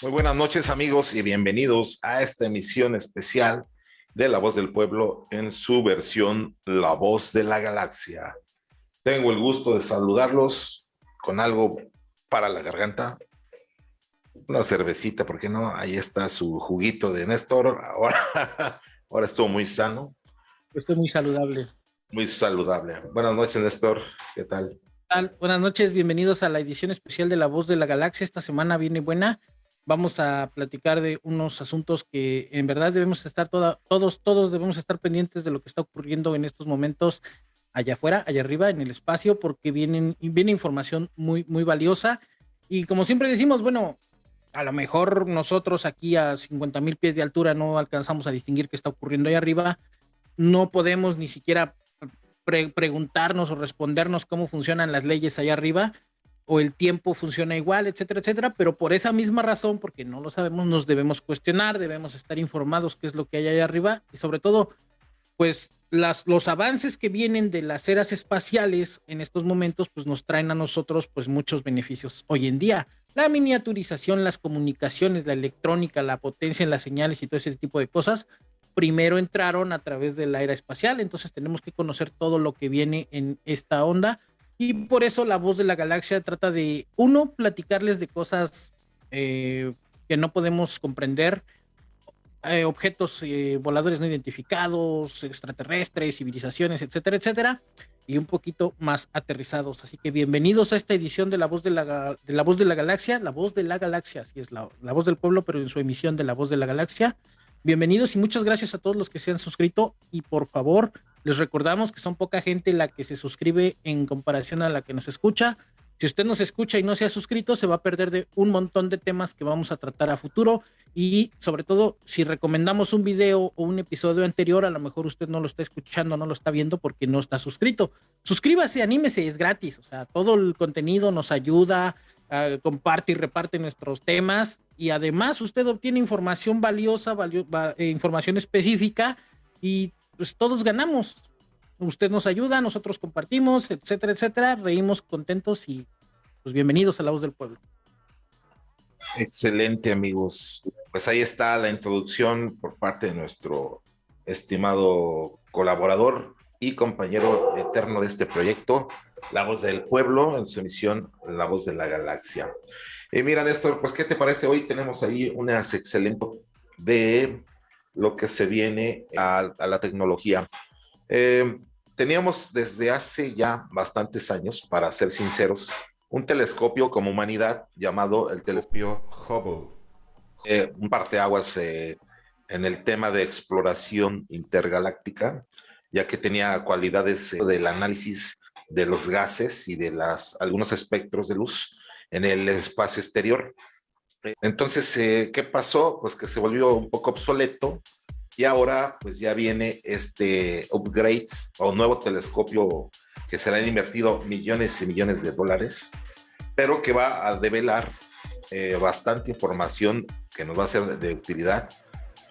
Muy buenas noches amigos y bienvenidos a esta emisión especial de La Voz del Pueblo en su versión La Voz de la Galaxia. Tengo el gusto de saludarlos con algo para la garganta. Una cervecita, ¿por qué no? Ahí está su juguito de Néstor. Ahora, ahora estuvo muy sano. Estoy muy saludable. Muy saludable. Buenas noches, Néstor. ¿Qué tal? Buenas noches, bienvenidos a la edición especial de La Voz de la Galaxia. Esta semana viene buena vamos a platicar de unos asuntos que en verdad debemos estar todos, todos debemos estar pendientes de lo que está ocurriendo en estos momentos allá afuera, allá arriba, en el espacio, porque vienen, viene información muy, muy valiosa. Y como siempre decimos, bueno, a lo mejor nosotros aquí a 50 mil pies de altura no alcanzamos a distinguir qué está ocurriendo allá arriba. No podemos ni siquiera preguntarnos o respondernos cómo funcionan las leyes allá arriba o el tiempo funciona igual, etcétera, etcétera, pero por esa misma razón, porque no lo sabemos, nos debemos cuestionar, debemos estar informados qué es lo que hay allá arriba y sobre todo, pues las, los avances que vienen de las eras espaciales en estos momentos, pues nos traen a nosotros pues muchos beneficios hoy en día. La miniaturización, las comunicaciones, la electrónica, la potencia en las señales y todo ese tipo de cosas, primero entraron a través de la era espacial, entonces tenemos que conocer todo lo que viene en esta onda y por eso la voz de la galaxia trata de, uno, platicarles de cosas eh, que no podemos comprender, eh, objetos eh, voladores no identificados, extraterrestres, civilizaciones, etcétera, etcétera, y un poquito más aterrizados. Así que bienvenidos a esta edición de la voz de la, de la voz de la galaxia, la voz de la galaxia, así es la, la voz del pueblo, pero en su emisión de la voz de la galaxia. Bienvenidos y muchas gracias a todos los que se han suscrito y por favor les recordamos que son poca gente la que se suscribe en comparación a la que nos escucha. Si usted nos escucha y no se ha suscrito, se va a perder de un montón de temas que vamos a tratar a futuro. Y sobre todo, si recomendamos un video o un episodio anterior, a lo mejor usted no lo está escuchando, no lo está viendo porque no está suscrito. Suscríbase, anímese, es gratis. O sea, todo el contenido nos ayuda, comparte y reparte nuestros temas. Y además usted obtiene información valiosa, eh, información específica y pues todos ganamos. Usted nos ayuda, nosotros compartimos, etcétera, etcétera, reímos contentos y pues bienvenidos a la voz del pueblo. Excelente amigos. Pues ahí está la introducción por parte de nuestro estimado colaborador y compañero eterno de este proyecto, La Voz del Pueblo, en su emisión La Voz de la Galaxia. Y mira, Néstor, pues, ¿qué te parece? Hoy tenemos ahí unas excelentes de lo que se viene a, la tecnología. Eh, teníamos desde hace ya bastantes años, para ser sinceros, un telescopio como humanidad llamado el telescopio Hubble. Eh, un parteaguas eh, en el tema de exploración intergaláctica, ya que tenía cualidades del análisis de los gases y de las, algunos espectros de luz en el espacio exterior. Entonces, eh, ¿qué pasó? Pues que se volvió un poco obsoleto y ahora pues ya viene este upgrade o nuevo telescopio que se le han invertido millones y millones de dólares, pero que va a develar eh, bastante información que nos va a ser de, utilidad,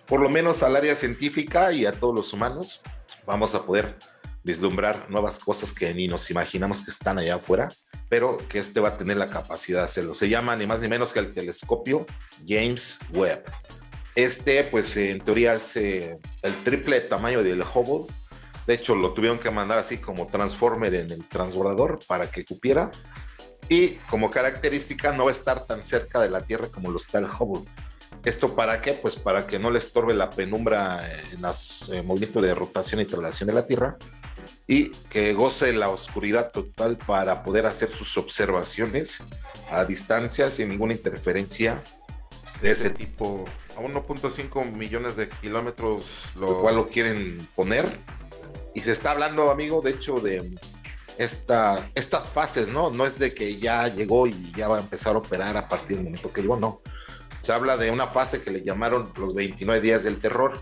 por lo menos al área científica y a todos los humanos. Vamos a poder vislumbrar nuevas cosas que ni nos imaginamos que están allá afuera pero que este va a tener la capacidad de hacerlo. Se llama ni más ni menos que el telescopio James Webb. Este, pues en teoría es eh, el triple tamaño del Hubble. De hecho, lo tuvieron que mandar así como Transformer en el transbordador para que cupiera. Y como característica, no va a estar tan cerca de la Tierra como lo está el Hubble. ¿Esto para qué? Pues para que no le estorbe la penumbra en los eh, movimientos de rotación y traslación de la Tierra y que goce la oscuridad total para poder hacer sus observaciones a distancia sin ninguna interferencia de ese tipo. A 1.5 millones de kilómetros, lo cual lo quieren poner. Y se está hablando, amigo, de hecho, de esta, estas fases, ¿no? No es de que ya llegó y ya va a empezar a operar a partir del momento que llegó, no. Se habla de una fase que le llamaron los 29 días del terror,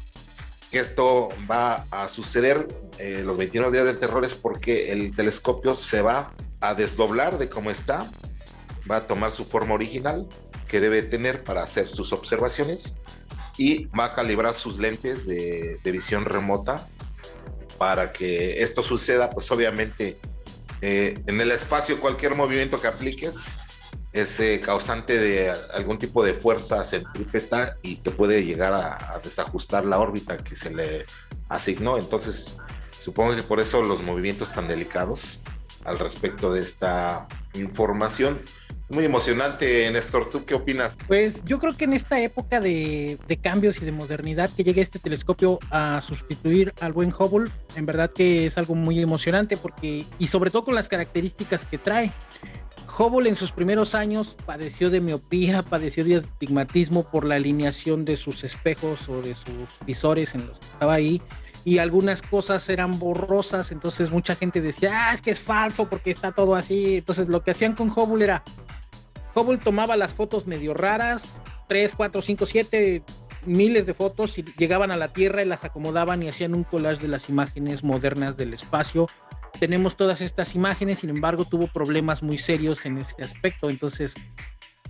esto va a suceder eh, los 21 días del terror es porque el telescopio se va a desdoblar de cómo está, va a tomar su forma original que debe tener para hacer sus observaciones y va a calibrar sus lentes de, visión remota para que esto suceda, pues obviamente eh, en el espacio cualquier movimiento que apliques es causante de algún tipo de fuerza centrípeta y que puede llegar a, desajustar la órbita que se le asignó. Entonces, supongo que por eso los movimientos tan delicados al respecto de esta información. Muy emocionante, Néstor. ¿Tú qué opinas? Pues yo creo que en esta época de, de, cambios y de modernidad que llegue este telescopio a sustituir al buen Hubble, en verdad que es algo muy emocionante porque, y sobre todo con las características que trae. Hubble en sus primeros años padeció de miopía, padeció de astigmatismo por la alineación de sus espejos o de sus visores en los que estaba ahí y algunas cosas eran borrosas, entonces mucha gente decía, ah, es que es falso porque está todo así. Entonces lo que hacían con Hubble era, Hubble tomaba las fotos medio raras, 3, 4, 5, 7 miles de fotos y llegaban a la Tierra y las acomodaban y hacían un collage de las imágenes modernas del espacio tenemos todas estas imágenes, sin embargo tuvo problemas muy serios en ese aspecto, entonces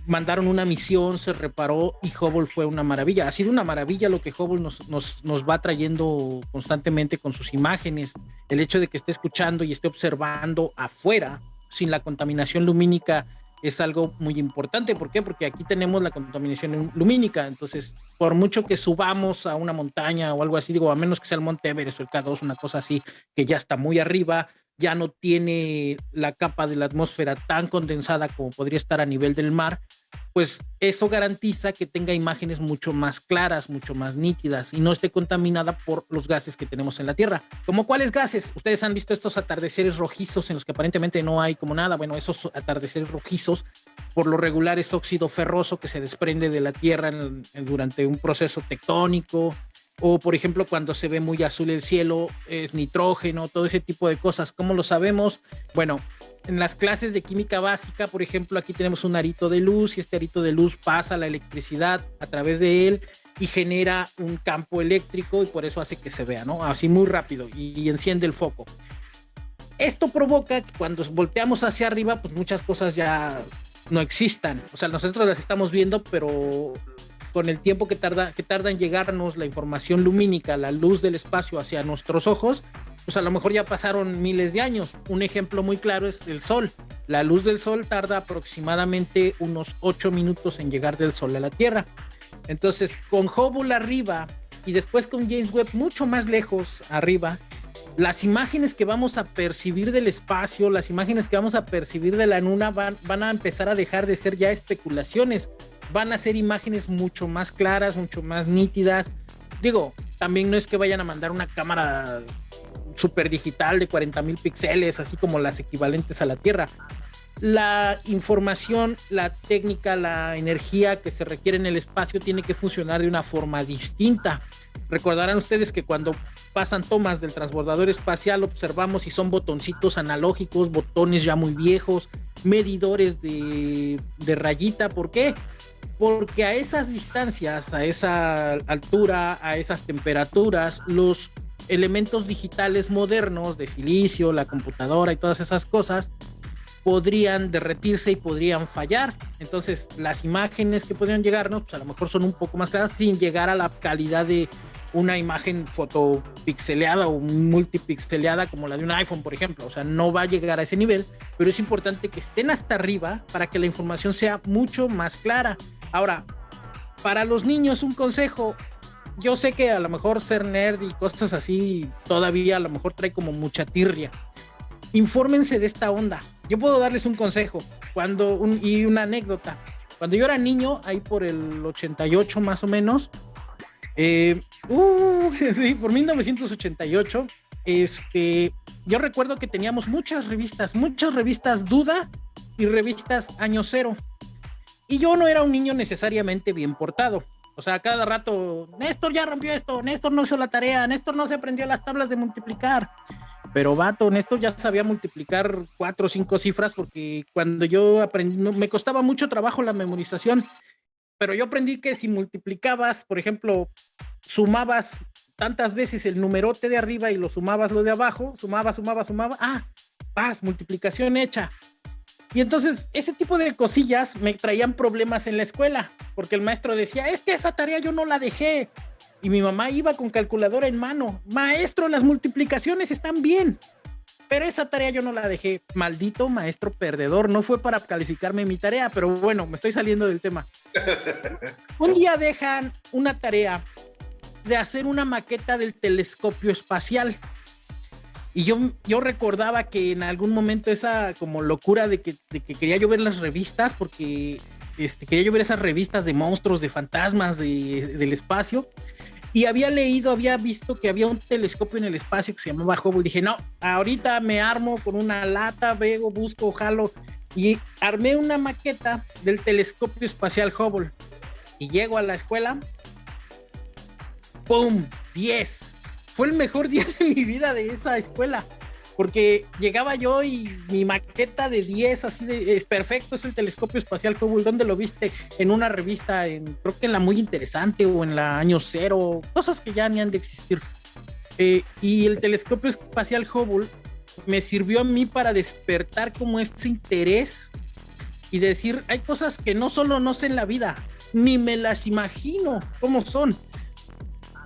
mandaron una misión, se reparó y Hubble fue una maravilla. Ha sido una maravilla lo que Hubble nos, nos, nos, va trayendo constantemente con sus imágenes, el hecho de que esté escuchando y esté observando afuera sin la contaminación lumínica es algo muy importante. ¿Por qué? Porque aquí tenemos la contaminación lumínica. Entonces, por mucho que subamos a una montaña o algo así, digo, a menos que sea el Monte Everest o el K2, una cosa así, que ya está muy arriba, ya no tiene la capa de la atmósfera tan condensada como podría estar a nivel del mar, pues eso garantiza que tenga imágenes mucho más claras, mucho más nítidas y no esté contaminada por los gases que tenemos en la Tierra. ¿Como cuáles gases? Ustedes han visto estos atardeceres rojizos en los que aparentemente no hay como nada. Bueno, esos atardeceres rojizos por lo regular es óxido ferroso que se desprende de la Tierra durante un proceso tectónico o por ejemplo cuando se ve muy azul el cielo es nitrógeno, todo ese tipo de cosas. ¿Cómo lo sabemos? Bueno, en las clases de química básica, por ejemplo, aquí tenemos un arito de luz y este arito de luz pasa la electricidad a través de él y genera un campo eléctrico y por eso hace que se vea, ¿no? Así muy rápido y, enciende el foco. Esto provoca que cuando volteamos hacia arriba, pues muchas cosas ya no existan. O sea, nosotros las estamos viendo, pero con el tiempo que tarda, que tarda en llegarnos la información lumínica, la luz del espacio hacia nuestros ojos, pues a lo mejor ya pasaron miles de años. Un ejemplo muy claro es el sol. La luz del sol tarda aproximadamente unos 8 minutos en llegar del sol a la Tierra. Entonces, con Hubble arriba y después con James Webb mucho más lejos arriba, las imágenes que vamos a percibir del espacio, las imágenes que vamos a percibir de la luna van, van a empezar a dejar de ser ya especulaciones, van a ser imágenes mucho más claras, mucho más nítidas. Digo, también no es que vayan a mandar una cámara super digital de 40 mil píxeles, así como las equivalentes a la Tierra. La información, la técnica, la energía que se requiere en el espacio tiene que funcionar de una forma distinta. Recordarán ustedes que cuando pasan tomas del transbordador espacial observamos y son botoncitos analógicos, botones ya muy viejos, medidores de, de rayita. ¿Por qué? Porque a esas distancias, a esa altura, a esas temperaturas, los elementos digitales modernos de silicio, la computadora y todas esas cosas podrían derretirse y podrían fallar. Entonces, las imágenes que podrían llegarnos, pues a lo mejor son un poco más claras sin llegar a la calidad de una imagen fotopixeleada o multipixeleada como la de un iPhone, por ejemplo. O sea, no va a llegar a ese nivel, pero es importante que estén hasta arriba para que la información sea mucho más clara. Ahora, para los niños, un consejo, yo sé que a lo mejor ser nerd y cosas así todavía a lo mejor trae como mucha tirria. Infórmense de esta onda. Yo puedo darles un consejo cuando y una anécdota. Cuando yo era niño, ahí por el 88 más o menos, eh, uh, sí, por 1988, este, yo recuerdo que teníamos muchas revistas, muchas revistas Duda y revistas Año Cero. Y yo no era un niño necesariamente bien portado. O sea, cada rato, Néstor ya rompió esto, Néstor no hizo la tarea, Néstor no se aprendió las tablas de multiplicar. Pero vato, Néstor ya sabía multiplicar cuatro o cinco cifras porque cuando yo aprendí, me costaba mucho trabajo la memorización. Pero yo aprendí que si multiplicabas, por ejemplo, sumabas tantas veces el numerote de arriba y lo sumabas lo de abajo, sumaba, sumaba, sumaba, ah, paz, multiplicación hecha. Y entonces ese tipo de cosillas me traían problemas en la escuela, porque el maestro decía, es que esa tarea yo no la dejé. Y mi mamá iba con calculadora en mano, maestro, las multiplicaciones están bien. Pero esa tarea yo no la dejé. Maldito maestro perdedor. No fue para calificarme mi tarea, pero bueno, me estoy saliendo del tema. Un día dejan una tarea de hacer una maqueta del telescopio espacial. Y yo, yo recordaba que en algún momento esa como locura de que, de que quería yo ver las revistas, porque este, quería yo ver esas revistas de monstruos, de fantasmas, de, del espacio. Y había leído, había visto que había un telescopio en el espacio que se llamaba Hubble. Dije, no, ahorita me armo con una lata, veo, busco, jalo. Y armé una maqueta del telescopio espacial Hubble. Y llego a la escuela. ¡Pum! 10. Fue el mejor día de mi vida de esa escuela porque llegaba yo y mi maqueta de 10, así de, es perfecto, es el telescopio espacial Hubble, ¿dónde lo viste? En una revista, en, creo que en la muy interesante o en la año cero, cosas que ya ni han de existir. Eh, y el telescopio espacial Hubble me sirvió a mí para despertar como ese interés y decir, hay cosas que no solo no sé en la vida, ni me las imagino cómo son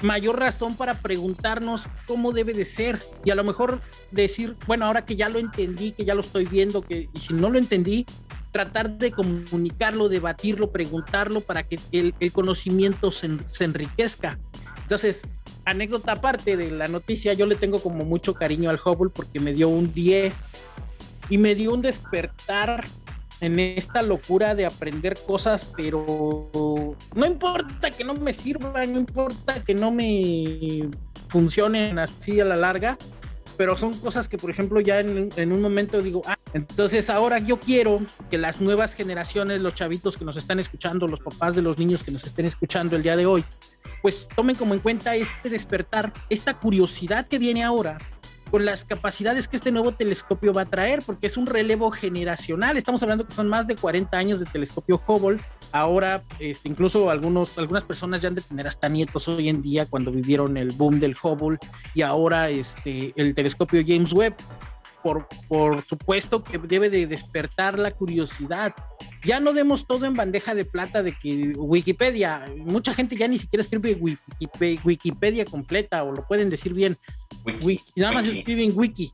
mayor razón para preguntarnos cómo debe de ser y a lo mejor decir, bueno, ahora que ya lo entendí, que ya lo estoy viendo, que y si no lo entendí, tratar de comunicarlo, debatirlo, preguntarlo para que el, conocimiento se, se, enriquezca. Entonces, anécdota aparte de la noticia, yo le tengo como mucho cariño al Hubble porque me dio un 10 y me dio un despertar en esta locura de aprender cosas, pero no importa que no me sirvan, no importa que no me funcionen así a la larga, pero son cosas que, por ejemplo, ya en, un momento digo, ah, entonces ahora yo quiero que las nuevas generaciones, los chavitos que nos están escuchando, los papás de los niños que nos estén escuchando el día de hoy, pues tomen como en cuenta este despertar, esta curiosidad que viene ahora con las capacidades que este nuevo telescopio va a traer, porque es un relevo generacional. Estamos hablando que son más de 40 años de telescopio Hubble. Ahora, este, incluso algunos, algunas personas ya han de tener hasta nietos hoy en día cuando vivieron el boom del Hubble y ahora este, el telescopio James Webb. Por, por supuesto que debe de despertar la curiosidad. Ya no demos todo en bandeja de plata de que Wikipedia, mucha gente ya ni siquiera escribe Wikipedia, Wikipedia completa o lo pueden decir bien Wiki, nada más escriben wiki.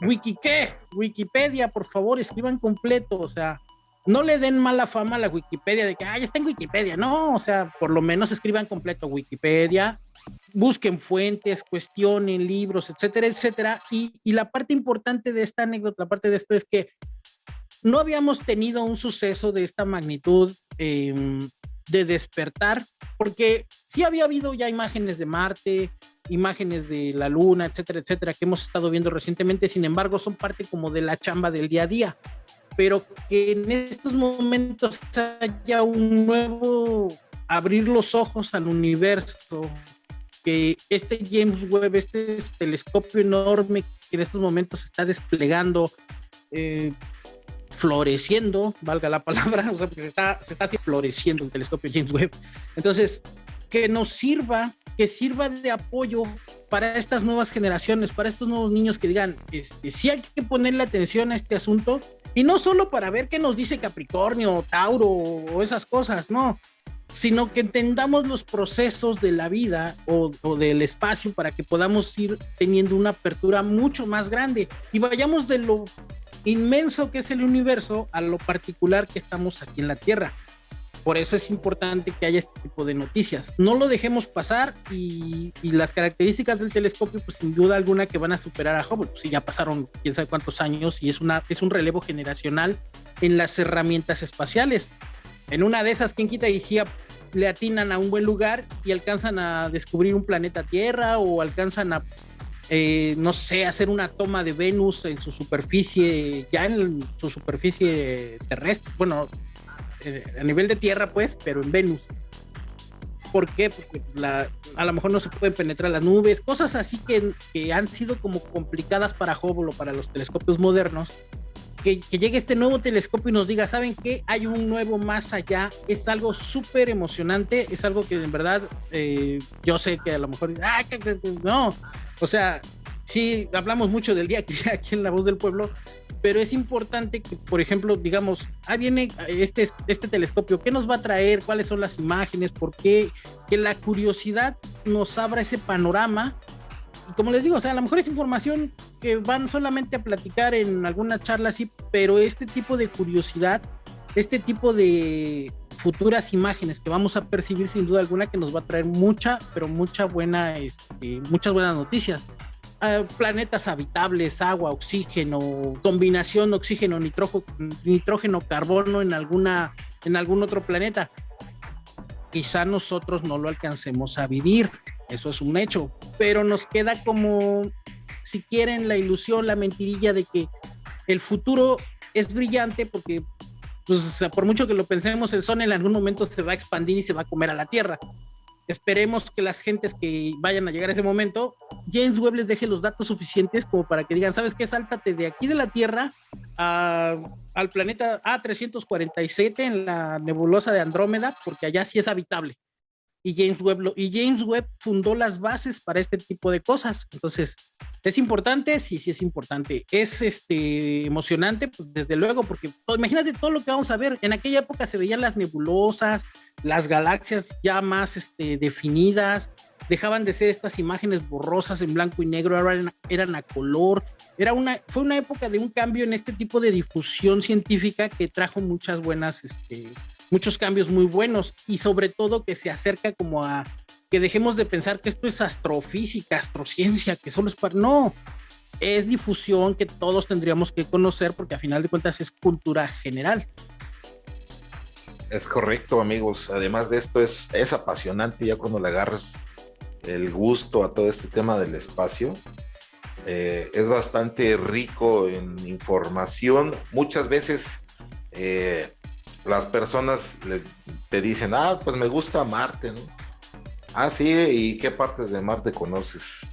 ¿Wiki qué? Wikipedia, por favor, escriban completo. O sea, no le den mala fama a la Wikipedia de que, ay, está en Wikipedia. No, o sea, por lo menos escriban completo Wikipedia, busquen fuentes, cuestionen libros, etcétera, etcétera. Y, y la parte importante de esta anécdota, la parte de esto es que no habíamos tenido un suceso de esta magnitud em, de despertar, porque sí había habido ya imágenes de Marte, imágenes de la luna, etcétera, etcétera, que hemos estado viendo recientemente, sin embargo, son parte como de la chamba del día a día, pero que en estos momentos haya un nuevo abrir los ojos al universo, que este James Webb, este telescopio enorme que en estos momentos está desplegando, eh, floreciendo, valga la palabra, o sea, se está, se está floreciendo el telescopio James Webb. Entonces, que nos sirva, que sirva de apoyo para estas nuevas generaciones, para estos nuevos niños que digan, este, sí hay que ponerle atención a este asunto, y no solo para ver qué nos dice Capricornio, Tauro o esas cosas, no, sino que entendamos los procesos de la vida o, o, del espacio para que podamos ir teniendo una apertura mucho más grande y vayamos de lo inmenso que es el universo a lo particular que estamos aquí en la Tierra. Por eso es importante que haya este tipo de noticias. No lo dejemos pasar y, las características del telescopio, pues sin duda alguna que van a superar a Hubble. Pues ya pasaron quién sabe cuántos años y es, una, es un relevo generacional en las herramientas espaciales. En una de esas, quien quita y si le atinan a un buen lugar y alcanzan a descubrir un planeta Tierra o alcanzan a, eh, no sé, hacer una toma de Venus en su superficie, ya en su superficie terrestre, bueno, eh, a nivel de tierra, pues, pero en Venus. ¿Por qué? Porque la, a lo mejor no se pueden penetrar las nubes, cosas así que, que han sido como complicadas para Hubble o para los telescopios modernos. Que, que, llegue este nuevo telescopio y nos diga, ¿saben qué? Hay un nuevo más allá. Es algo súper emocionante, es algo que en verdad eh, yo sé que a lo mejor, ah, no, o sea, sí, hablamos mucho del día aquí en La Voz del Pueblo, pero es importante que, por ejemplo, digamos, ah, viene este, este telescopio, ¿qué nos va a traer? ¿Cuáles son las imágenes? ¿Por qué? Que la curiosidad nos abra ese panorama como les digo, o sea, a lo mejor es información que van solamente a platicar en alguna charla así, pero este tipo de curiosidad, este tipo de futuras imágenes que vamos a percibir sin duda alguna que nos va a traer mucha, pero mucha buena, este, muchas buenas noticias. Ah, planetas habitables, agua, oxígeno, combinación oxígeno, nitrógeno, nitrógeno, carbono en alguna, en algún otro planeta. Quizá nosotros no lo alcancemos a vivir, eso es un hecho, pero nos queda como, si quieren, la ilusión, la mentirilla de que el futuro es brillante porque por mucho que lo pensemos, el Sol en algún momento se va a expandir y se va a comer a la Tierra. Esperemos que las gentes que vayan a llegar a ese momento, James Webb les deje los datos suficientes como para que digan, ¿sabes qué? Sáltate de aquí de la Tierra al planeta A347 en la nebulosa de Andrómeda, porque allá sí es habitable y James Webb y James Webb fundó las bases para este tipo de cosas. Entonces, ¿es importante? Sí, sí es importante. ¿Es este emocionante? Pues desde luego, porque imagínate todo lo que vamos a ver. En aquella época se veían las nebulosas, las galaxias ya más este, definidas, dejaban de ser estas imágenes borrosas en blanco y negro, eran, eran a color. Era una, fue una época de un cambio en este tipo de difusión científica que trajo muchas buenas este, muchos cambios muy buenos y sobre todo que se acerca como a que dejemos de pensar que esto es astrofísica, astrociencia, que solo es para... No, es difusión que todos tendríamos que conocer porque a final de cuentas es cultura general. Es correcto, amigos. Además de esto, es, es apasionante ya cuando le agarras el gusto a todo este tema del espacio. Eh, es bastante rico en información. Muchas veces eh, las personas les, te dicen, ah, pues me gusta Marte, ¿no? Ah, sí, ¿y qué partes de Marte conoces?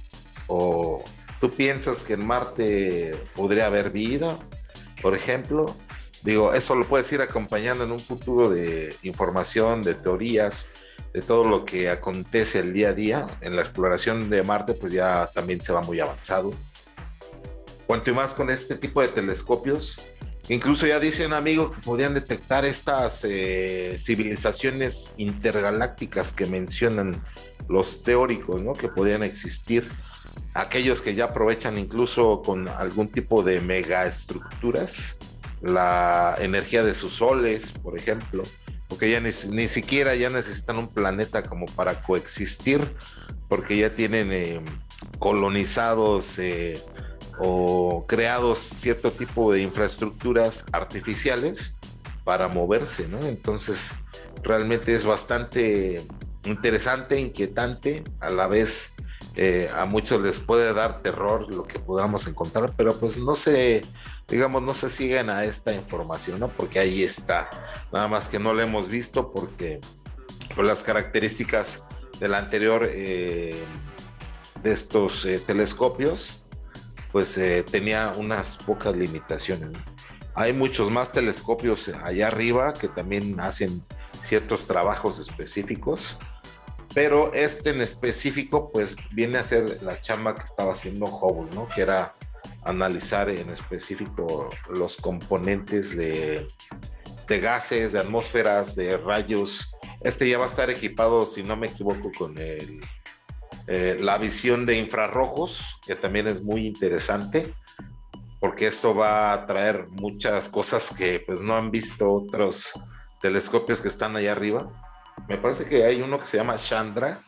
O tú piensas que en Marte podría haber vida, por ejemplo. Digo, eso lo puedes ir acompañando en un futuro de información, de teorías, de todo lo que acontece el día a día. En la exploración de Marte, pues ya también se va muy avanzado. Cuanto más con este tipo de telescopios, Incluso ya dicen, amigo, que podían detectar estas eh, civilizaciones intergalácticas que mencionan los teóricos, ¿no? Que podían existir. Aquellos que ya aprovechan incluso con algún tipo de megaestructuras la energía de sus soles, por ejemplo, porque ya ni, siquiera ya necesitan un planeta como para coexistir, porque ya tienen eh, colonizados eh, o creados cierto tipo de infraestructuras artificiales para moverse, ¿no? Entonces, realmente es bastante interesante, inquietante, a la vez eh, a muchos les puede dar terror lo que podamos encontrar, pero pues no se, digamos, no se siguen a esta información, ¿no? Porque ahí está, nada más que no lo hemos visto porque por las características del anterior eh, de estos eh, telescopios, pues eh, tenía unas pocas limitaciones. Hay muchos más telescopios allá arriba que también hacen ciertos trabajos específicos, pero este en específico pues viene a ser la chamba que estaba haciendo Hubble, ¿no? Que era analizar en específico los componentes de, de gases, de atmósferas, de rayos. Este ya va a estar equipado, si no me equivoco, con el eh, la visión de infrarrojos, que también es muy interesante, porque esto va a traer muchas cosas que pues no han visto otros telescopios que están allá arriba. Me parece que hay uno que se llama Chandra,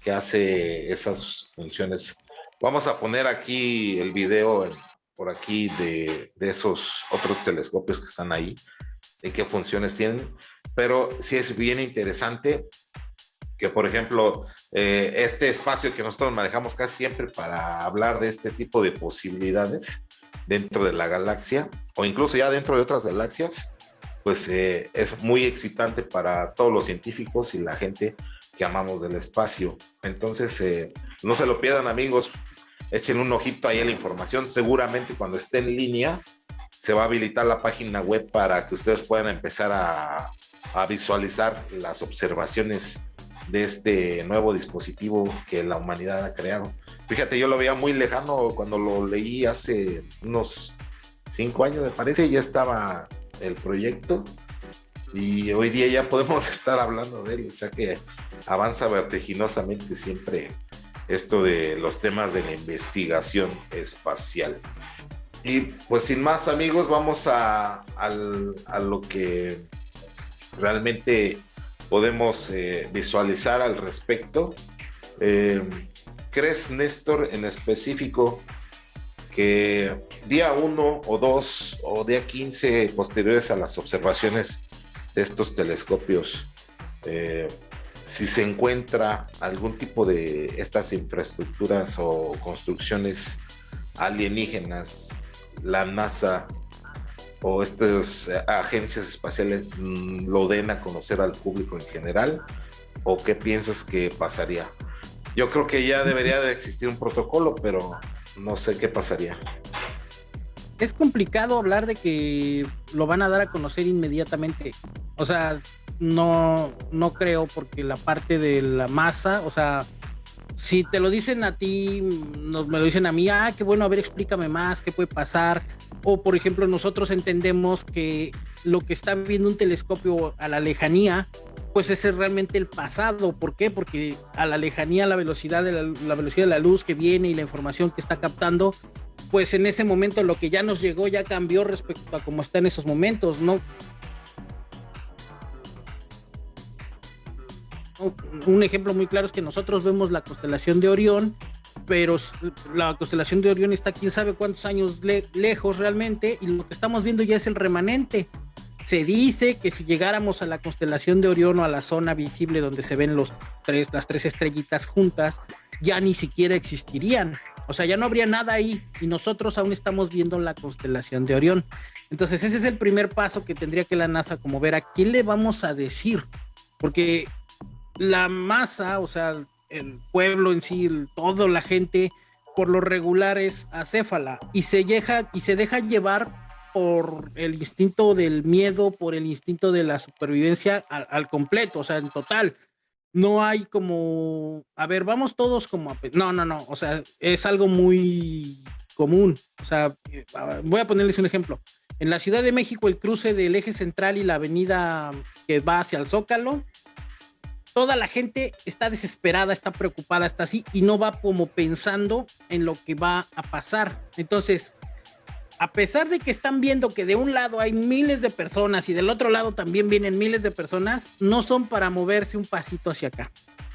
que hace esas funciones. Vamos a poner aquí el video por aquí de, de esos otros telescopios que están ahí, y qué funciones tienen. Pero sí es bien interesante que por ejemplo, eh, este espacio que nosotros manejamos casi siempre para hablar de este tipo de posibilidades dentro de la galaxia o incluso ya dentro de otras galaxias, pues eh, es muy excitante para todos los científicos y la gente que amamos del espacio. Entonces, eh, no se lo pierdan amigos, echen un ojito ahí a la información, seguramente cuando esté en línea se va a habilitar la página web para que ustedes puedan empezar a, a visualizar las observaciones de este nuevo dispositivo que la humanidad ha creado. Fíjate, yo lo veía muy lejano cuando lo leí hace unos cinco años, me parece, ya estaba el proyecto y hoy día ya podemos estar hablando de él, o sea que avanza vertiginosamente siempre esto de los temas de la investigación espacial. Y pues sin más amigos, vamos a, lo que realmente podemos eh, visualizar al respecto. Eh, ¿Crees, Néstor, en específico, que día 1 o 2 o día 15 posteriores a las observaciones de estos telescopios, eh, si se encuentra algún tipo de estas infraestructuras o construcciones alienígenas, la NASA o estas agencias espaciales mm, lo den a conocer al público en general? ¿O qué piensas que pasaría? Yo creo que ya debería de existir un protocolo, pero no sé qué pasaría. Es complicado hablar de que lo van a dar a conocer inmediatamente. O sea, no, no creo porque la parte de la masa, o sea, si te lo dicen a ti, nos, me lo dicen a mí, ah, qué bueno, a ver, explícame más, qué puede pasar. O, por ejemplo, nosotros entendemos que lo que está viendo un telescopio a la lejanía, pues ese es realmente el pasado. ¿Por qué? Porque a la lejanía, la velocidad de la, velocidad de la luz que viene y la información que está captando, pues en ese momento lo que ya nos llegó ya cambió respecto a cómo está en esos momentos, ¿no? Un ejemplo muy claro es que nosotros vemos la constelación de Orión, pero la constelación de Orión está quién sabe cuántos años lejos realmente y lo que estamos viendo ya es el remanente. Se dice que si llegáramos a la constelación de Orión o a la zona visible donde se ven los tres, las tres estrellitas juntas, ya ni siquiera existirían. O sea, ya no habría nada ahí y nosotros aún estamos viendo la constelación de Orión. Entonces, ese es el primer paso que tendría que la NASA como ver a quién le vamos a decir. Porque la masa, o sea, el pueblo en sí, toda la gente, por lo regular es acéfala y se, deja, y se deja llevar por el instinto del miedo, por el instinto de la supervivencia al, completo, o sea, en total. No hay como, a ver, vamos todos como a... No, no, no, o sea, es algo muy común. O sea, eh, voy a ponerles un ejemplo. En la Ciudad de México, el cruce del eje central y la avenida que va hacia el Zócalo, toda la gente está desesperada, está preocupada, está así y no va como pensando en lo que va a pasar. Entonces, a pesar de que están viendo que de un lado hay miles de personas y del otro lado también vienen miles de personas, no son para moverse un pasito hacia acá.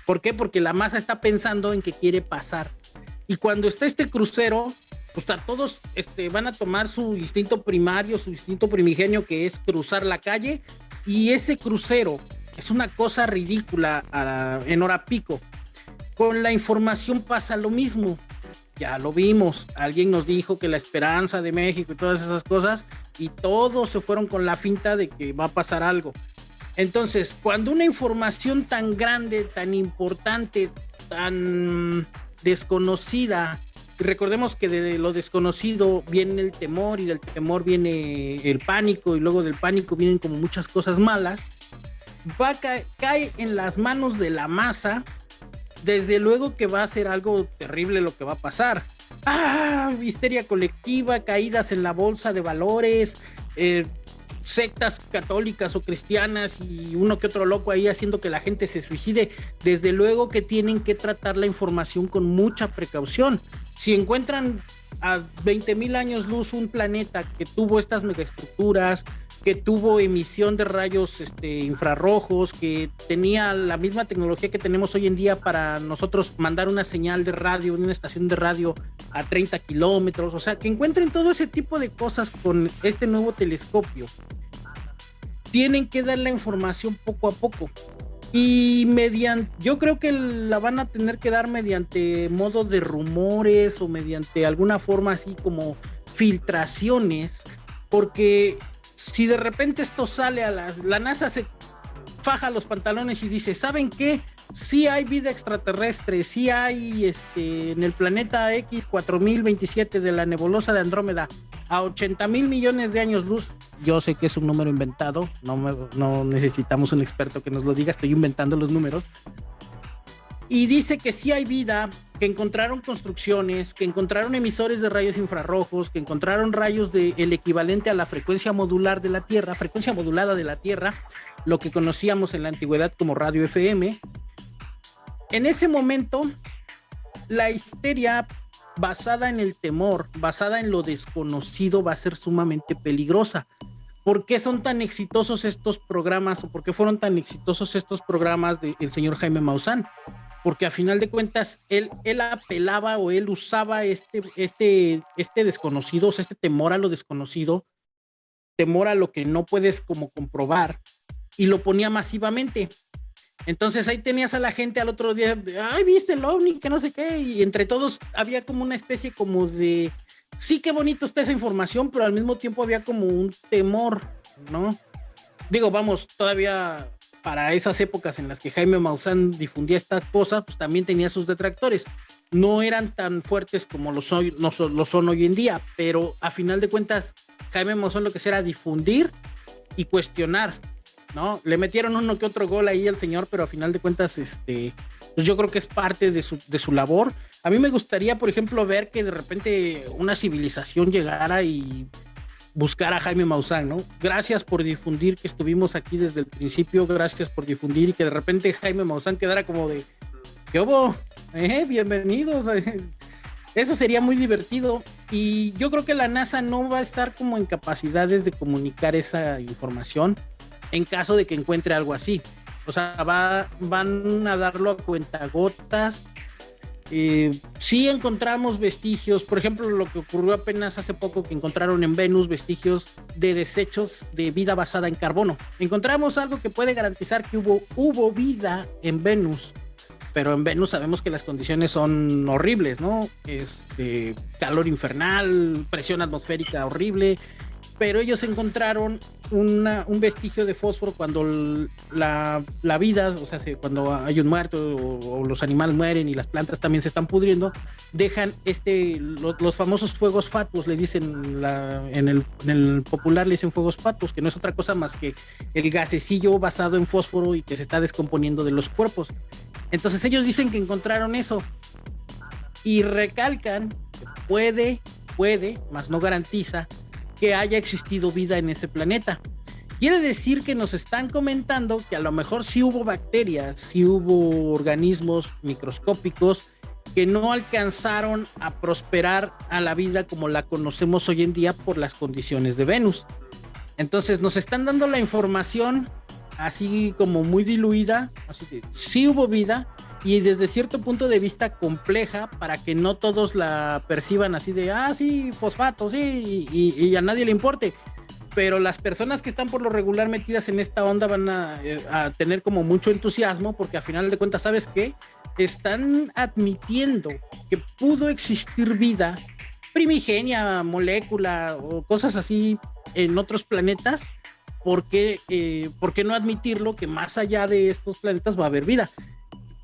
¿Por qué? Porque la masa está pensando en que quiere pasar. Y cuando está este crucero, pues todos este, van a tomar su instinto primario, su instinto primigenio, que es cruzar la calle. Y ese crucero es una cosa ridícula en hora pico. Con la información pasa lo mismo ya lo vimos. Alguien nos dijo que la esperanza de México y todas esas cosas, y todos se fueron con la finta de que va a pasar algo. Entonces, cuando una información tan grande, tan importante, tan desconocida, recordemos que de lo desconocido viene el temor y del temor viene el pánico y luego del pánico vienen como muchas cosas malas, va a cae en las manos de la masa desde luego que va a ser algo terrible lo que va a pasar. Ah, histeria colectiva, caídas en la bolsa de valores, eh, sectas católicas o cristianas y uno que otro loco ahí haciendo que la gente se suicide. Desde luego que tienen que tratar la información con mucha precaución. Si encuentran a 20 mil años luz un planeta que tuvo estas megaestructuras, que tuvo emisión de rayos este, infrarrojos, que tenía la misma tecnología que tenemos hoy en día para nosotros mandar una señal de radio, una estación de radio a 30 kilómetros, o sea, que encuentren todo ese tipo de cosas con este nuevo telescopio. Tienen que dar la información poco a poco. Y mediante, yo creo que la van a tener que dar mediante modo de rumores o mediante alguna forma así como filtraciones, porque si de repente esto sale a las, la NASA se faja los pantalones y dice, ¿saben qué? Sí hay vida extraterrestre, sí hay este, en el planeta X 4027 de la nebulosa de Andrómeda a 80 mil millones de años luz. Yo sé que es un número inventado, no, no necesitamos un experto que nos lo diga, estoy inventando los números. Y dice que sí hay vida que encontraron construcciones, que encontraron emisores de rayos infrarrojos, que encontraron rayos del el equivalente a la frecuencia modular de la Tierra, frecuencia modulada de la Tierra, lo que conocíamos en la antigüedad como radio FM. En ese momento, la histeria basada en el temor, basada en lo desconocido, va a ser sumamente peligrosa. ¿Por qué son tan exitosos estos programas o por qué fueron tan exitosos estos programas del señor Jaime Maussan? Porque a final de cuentas él, él apelaba o él usaba este, este, este desconocido, o sea, este temor a lo desconocido, temor a lo que no puedes como comprobar y lo ponía masivamente. Entonces ahí tenías a la gente al otro día, ay, viste el ovni, que no sé qué, y entre todos había como una especie como de, sí, qué bonito está esa información, pero al mismo tiempo había como un temor, ¿no? Digo, vamos, todavía para esas épocas en las que Jaime Maussan difundía estas cosas, pues también tenía sus detractores. No eran tan fuertes como lo son, no lo son hoy en día, pero a final de cuentas, Jaime Maussan lo que hacía era difundir y cuestionar, ¿no? Le metieron uno que otro gol ahí al señor, pero a final de cuentas, este, pues yo creo que es parte de su, de su labor. A mí me gustaría, por ejemplo, ver que de repente una civilización llegara y buscara a Jaime Maussan, ¿no? Gracias por difundir que estuvimos aquí desde el principio, gracias por difundir y que de repente Jaime Maussan quedara como de, ¿qué hubo? Eh, bienvenidos. Eso sería muy divertido y yo creo que la NASA no va a estar como en capacidades de comunicar esa información en caso de que encuentre algo así. O sea, va, van a darlo a cuentagotas. Eh, sí encontramos vestigios, por ejemplo, lo que ocurrió apenas hace poco que encontraron en Venus vestigios de desechos de vida basada en carbono. Encontramos algo que puede garantizar que hubo, hubo vida en Venus, pero en Venus sabemos que las condiciones son horribles, ¿no? Este, calor infernal, presión atmosférica horrible, pero ellos encontraron un vestigio de fósforo cuando la, vida, o sea, cuando hay un muerto o, los animales mueren y las plantas también se están pudriendo, dejan este, los, famosos fuegos fatuos, le dicen en, el, popular le dicen fuegos fatuos, que no es otra cosa más que el gasecillo basado en fósforo y que se está descomponiendo de los cuerpos. Entonces ellos dicen que encontraron eso y recalcan que puede, puede, más no garantiza que haya existido vida en ese planeta. Quiere decir que nos están comentando que a lo mejor sí hubo bacterias, sí hubo organismos microscópicos que no alcanzaron a prosperar a la vida como la conocemos hoy en día por las condiciones de Venus. Entonces nos están dando la información así como muy diluida, sí hubo vida, y desde cierto punto de vista compleja para que no todos la perciban así de, ah, sí, fosfato, sí, y, a nadie le importe. Pero las personas que están por lo regular metidas en esta onda van a, eh, a tener como mucho entusiasmo porque al final de cuentas, ¿sabes qué? Están admitiendo que pudo existir vida primigenia, molécula o cosas así en otros planetas ¿por qué, eh, ¿por qué, no admitirlo que más allá de estos planetas va a haber vida?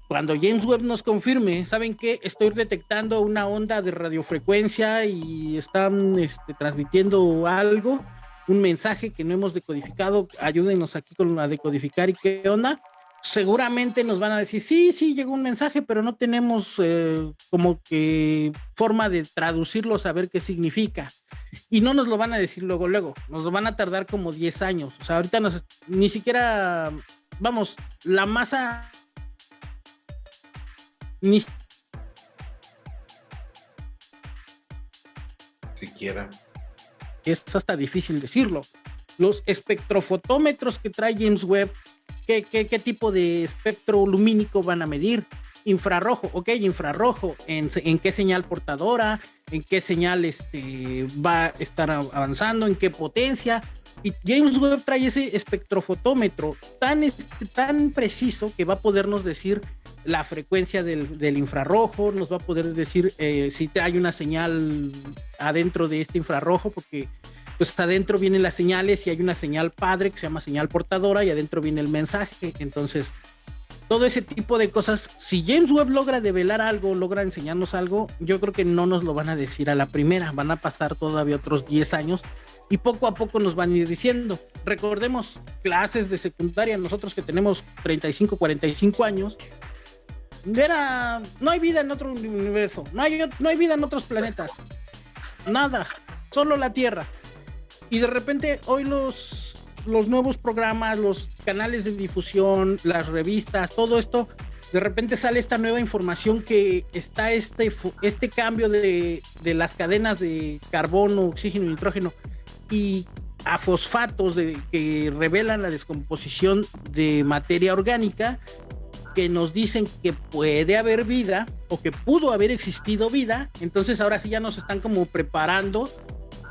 Cuando James Webb nos confirme, ¿saben qué? Estoy detectando una onda de radiofrecuencia y están este, transmitiendo algo, un mensaje que no hemos decodificado, ayúdenos aquí con a decodificar y qué onda. Seguramente nos van a decir, sí, sí, llegó un mensaje, pero no tenemos eh, como que forma de traducirlo, saber qué significa. Y no nos lo van a decir luego, luego, nos lo van a tardar como 10 años. O sea, ahorita nos, ni siquiera, vamos, la masa ni siquiera. Es hasta difícil decirlo. Los espectrofotómetros que trae James Webb, ¿qué, qué, tipo de espectro lumínico van a medir? Infrarrojo, ok, infrarrojo, ¿en, en qué señal portadora? ¿En qué señal este, va a estar avanzando? ¿En qué potencia? Y James Webb trae ese espectrofotómetro tan, este, tan preciso que va a podernos decir la frecuencia del, infrarrojo, nos va a poder decir eh, si hay una señal adentro de este infrarrojo, porque pues adentro vienen las señales y hay una señal padre que se llama señal portadora y adentro viene el mensaje. Entonces, todo ese tipo de cosas, si James Webb logra develar algo, logra enseñarnos algo, yo creo que no nos lo van a decir a la primera, van a pasar todavía otros 10 años y poco a poco nos van a ir diciendo. Recordemos clases de secundaria, nosotros que tenemos 35, 45 años, no hay vida en otro universo, no hay, no hay vida en otros planetas, nada, solo la Tierra. Y de repente hoy los, los nuevos programas, los canales de difusión, las revistas, todo esto de repente sale esta nueva información que está este, este cambio de, de las cadenas de carbono, oxígeno nitrógeno y a fosfatos que revelan la descomposición de materia orgánica que nos dicen que puede haber vida o que pudo haber existido vida, entonces ahora sí ya nos están como preparando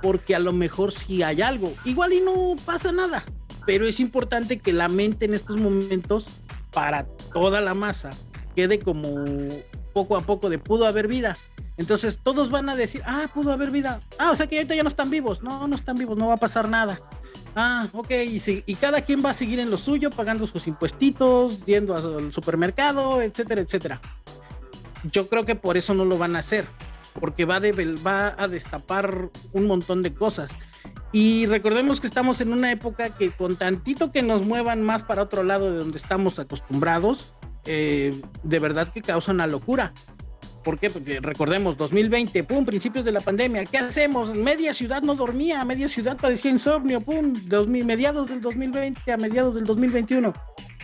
porque a lo mejor sí hay algo. Igual y no pasa nada, pero es importante que la mente en estos momentos para toda la masa quede como poco a poco de pudo haber vida. Entonces todos van a decir, ah, pudo haber vida. Ah, o sea que ahorita ya no están vivos. No, no están vivos, no va a pasar nada. Ah, ok, y, y cada quien va a seguir en lo suyo, pagando sus impuestitos, yendo al supermercado, etcétera, etcétera. Yo creo que por eso no lo van a hacer, porque va, va a destapar un montón de cosas. Y recordemos que estamos en una época que con tantito que nos muevan más para otro lado de donde estamos acostumbrados, eh, de verdad que causa una locura. ¿Por qué? Porque recordemos, 2020, pum, principios de la pandemia, ¿qué hacemos? Media ciudad no dormía, media ciudad padecía insomnio, pum, 2000, mediados del 2020 a mediados del 2021.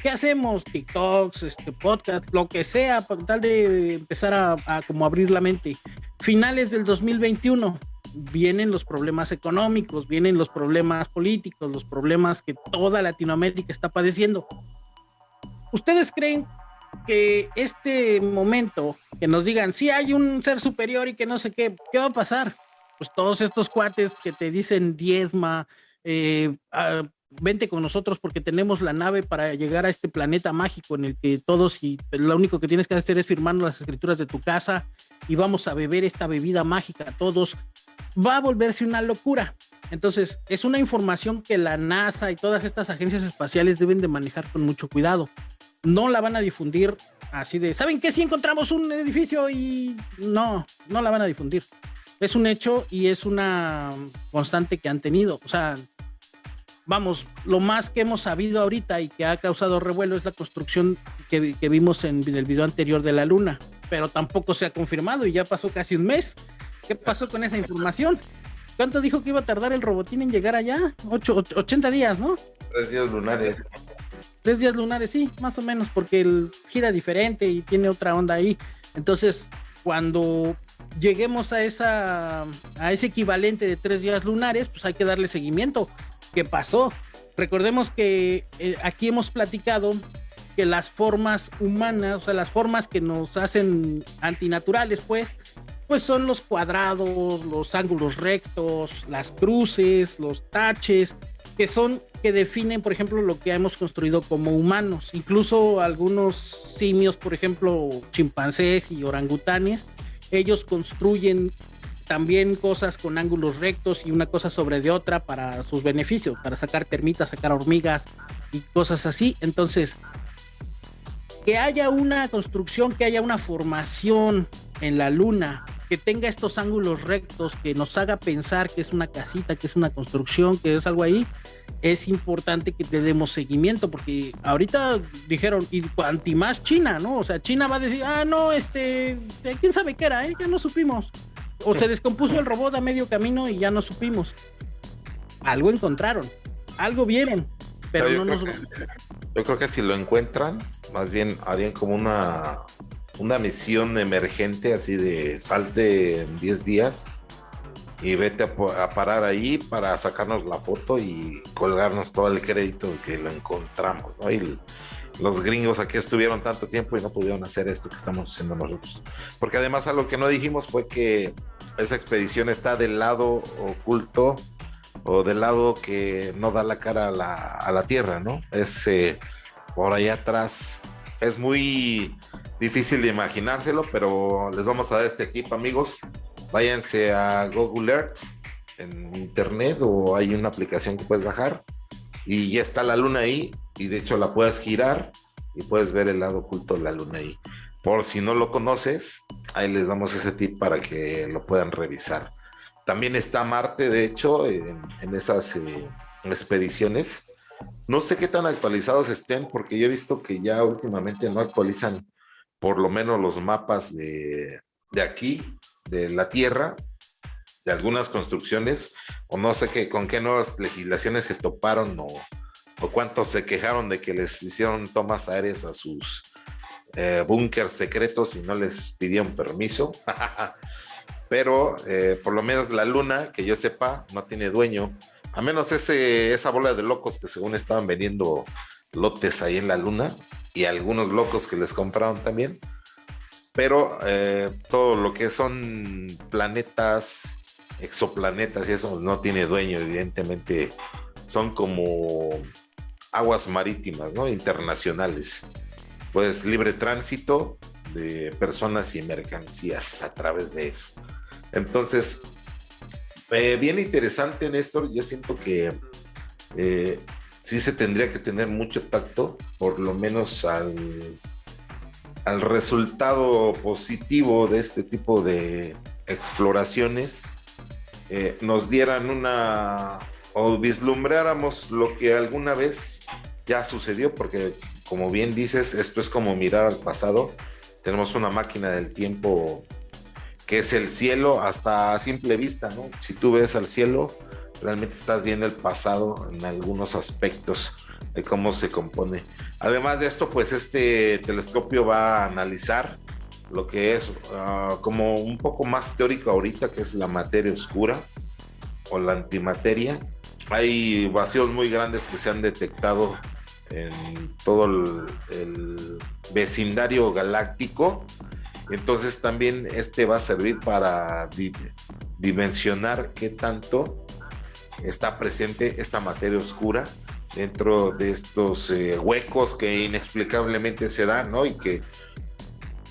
¿Qué hacemos? TikToks, este, podcast, lo que sea, para tal de empezar a, a como abrir la mente. Finales del 2021, vienen los problemas económicos, vienen los problemas políticos, los problemas que toda Latinoamérica está padeciendo. ¿Ustedes creen que este momento, que nos digan, si hay un ser superior y que no sé qué, ¿qué va a pasar? Pues todos estos cuates que te dicen diezma, eh, ah, vente con nosotros porque tenemos la nave para llegar a este planeta mágico en el que todos y lo único que tienes que hacer es firmar las escrituras de tu casa y vamos a beber esta bebida mágica todos, va a volverse una locura. Entonces, es una información que la NASA y todas estas agencias espaciales deben de manejar con mucho cuidado no la van a difundir así de, ¿saben qué? Si encontramos un edificio y no, no la van a difundir. Es un hecho y es una constante que han tenido. O sea, vamos, lo más que hemos sabido ahorita y que ha causado revuelo es la construcción que, vimos en, el video anterior de la luna, pero tampoco se ha confirmado y ya pasó casi un mes. ¿Qué pasó con esa información? ¿Cuánto dijo que iba a tardar el robotín en llegar allá? Ocho, 80 días, ¿no? Tres días lunares. Tres días lunares, sí, más o menos, porque él gira diferente y tiene otra onda ahí. Entonces, cuando lleguemos a esa a ese equivalente de tres días lunares, pues hay que darle seguimiento. ¿Qué pasó? Recordemos que eh, aquí hemos platicado que las formas humanas, o sea, las formas que nos hacen antinaturales, pues, pues son los cuadrados, los ángulos rectos, las cruces, los taches, que son que definen, por ejemplo, lo que hemos construido como humanos. Incluso algunos simios, por ejemplo, chimpancés y orangutanes, ellos construyen también cosas con ángulos rectos y una cosa sobre de otra para sus beneficios, para sacar termitas, sacar hormigas y cosas así. Entonces, que haya una construcción, que haya una formación en la luna que tenga estos ángulos rectos, que nos haga pensar que es una casita, que es una construcción, que es algo ahí, es importante que te demos seguimiento, porque ahorita dijeron, y anti más China, ¿no? O sea, China va a decir, ah, no, este, quién sabe qué era, ¿eh? ya no supimos. O se descompuso el robot a medio camino y ya no supimos. Algo encontraron, algo vieron, pero no, nos... yo creo que si lo encuentran, más bien harían como una una misión emergente así de salte en 10 días y vete a, parar ahí para sacarnos la foto y colgarnos todo el crédito que lo encontramos. los gringos aquí estuvieron tanto tiempo y no pudieron hacer esto que estamos haciendo nosotros. Porque además algo que no dijimos fue que esa expedición está del lado oculto o del lado que no da la cara a la, a la Tierra, ¿no? Es eh, por allá atrás. Es muy difícil de imaginárselo, pero les vamos a dar este equipo, amigos. Váyanse a Google Earth en internet o hay una aplicación que puedes bajar y ya está la luna ahí y de hecho la puedes girar y puedes ver el lado oculto de la luna ahí. Por si no lo conoces, ahí les damos ese tip para que lo puedan revisar. También está Marte, de hecho, en, esas eh, expediciones. No sé qué tan actualizados estén, porque yo he visto que ya últimamente no actualizan por lo menos los mapas de, aquí, de la Tierra, de algunas construcciones, o no sé qué, con qué nuevas legislaciones se toparon o, o cuántos se quejaron de que les hicieron tomas aéreas a sus eh, búnkers secretos y no les pidieron permiso. Pero eh, por lo menos la luna, que yo sepa, no tiene dueño. A menos ese, esa bola de locos que según estaban vendiendo lotes ahí en la luna y algunos locos que les compraron también. Pero eh, todo lo que son planetas, exoplanetas y eso no tiene dueño, evidentemente. Son como aguas marítimas, ¿no? Internacionales. Pues libre tránsito de personas y mercancías a través de eso. Entonces, eh, bien interesante, Néstor. Yo siento que eh, sí se tendría que tener mucho tacto, por lo menos al, al resultado positivo de este tipo de exploraciones, eh, nos dieran una o vislumbráramos lo que alguna vez ya sucedió, porque como bien dices, esto es como mirar al pasado. Tenemos una máquina del tiempo que es el cielo hasta a simple vista, ¿no? Si tú ves al cielo, realmente estás viendo el pasado en algunos aspectos de cómo se compone. Además de esto, pues este telescopio va a analizar lo que es ah, como un poco más teórico ahorita, que es la materia oscura o la antimateria. Hay vacíos muy grandes que se han detectado en todo el vecindario galáctico. Entonces también este va a servir para dimensionar qué tanto está presente esta materia oscura dentro de estos eh, huecos que inexplicablemente se dan, ¿no? Y que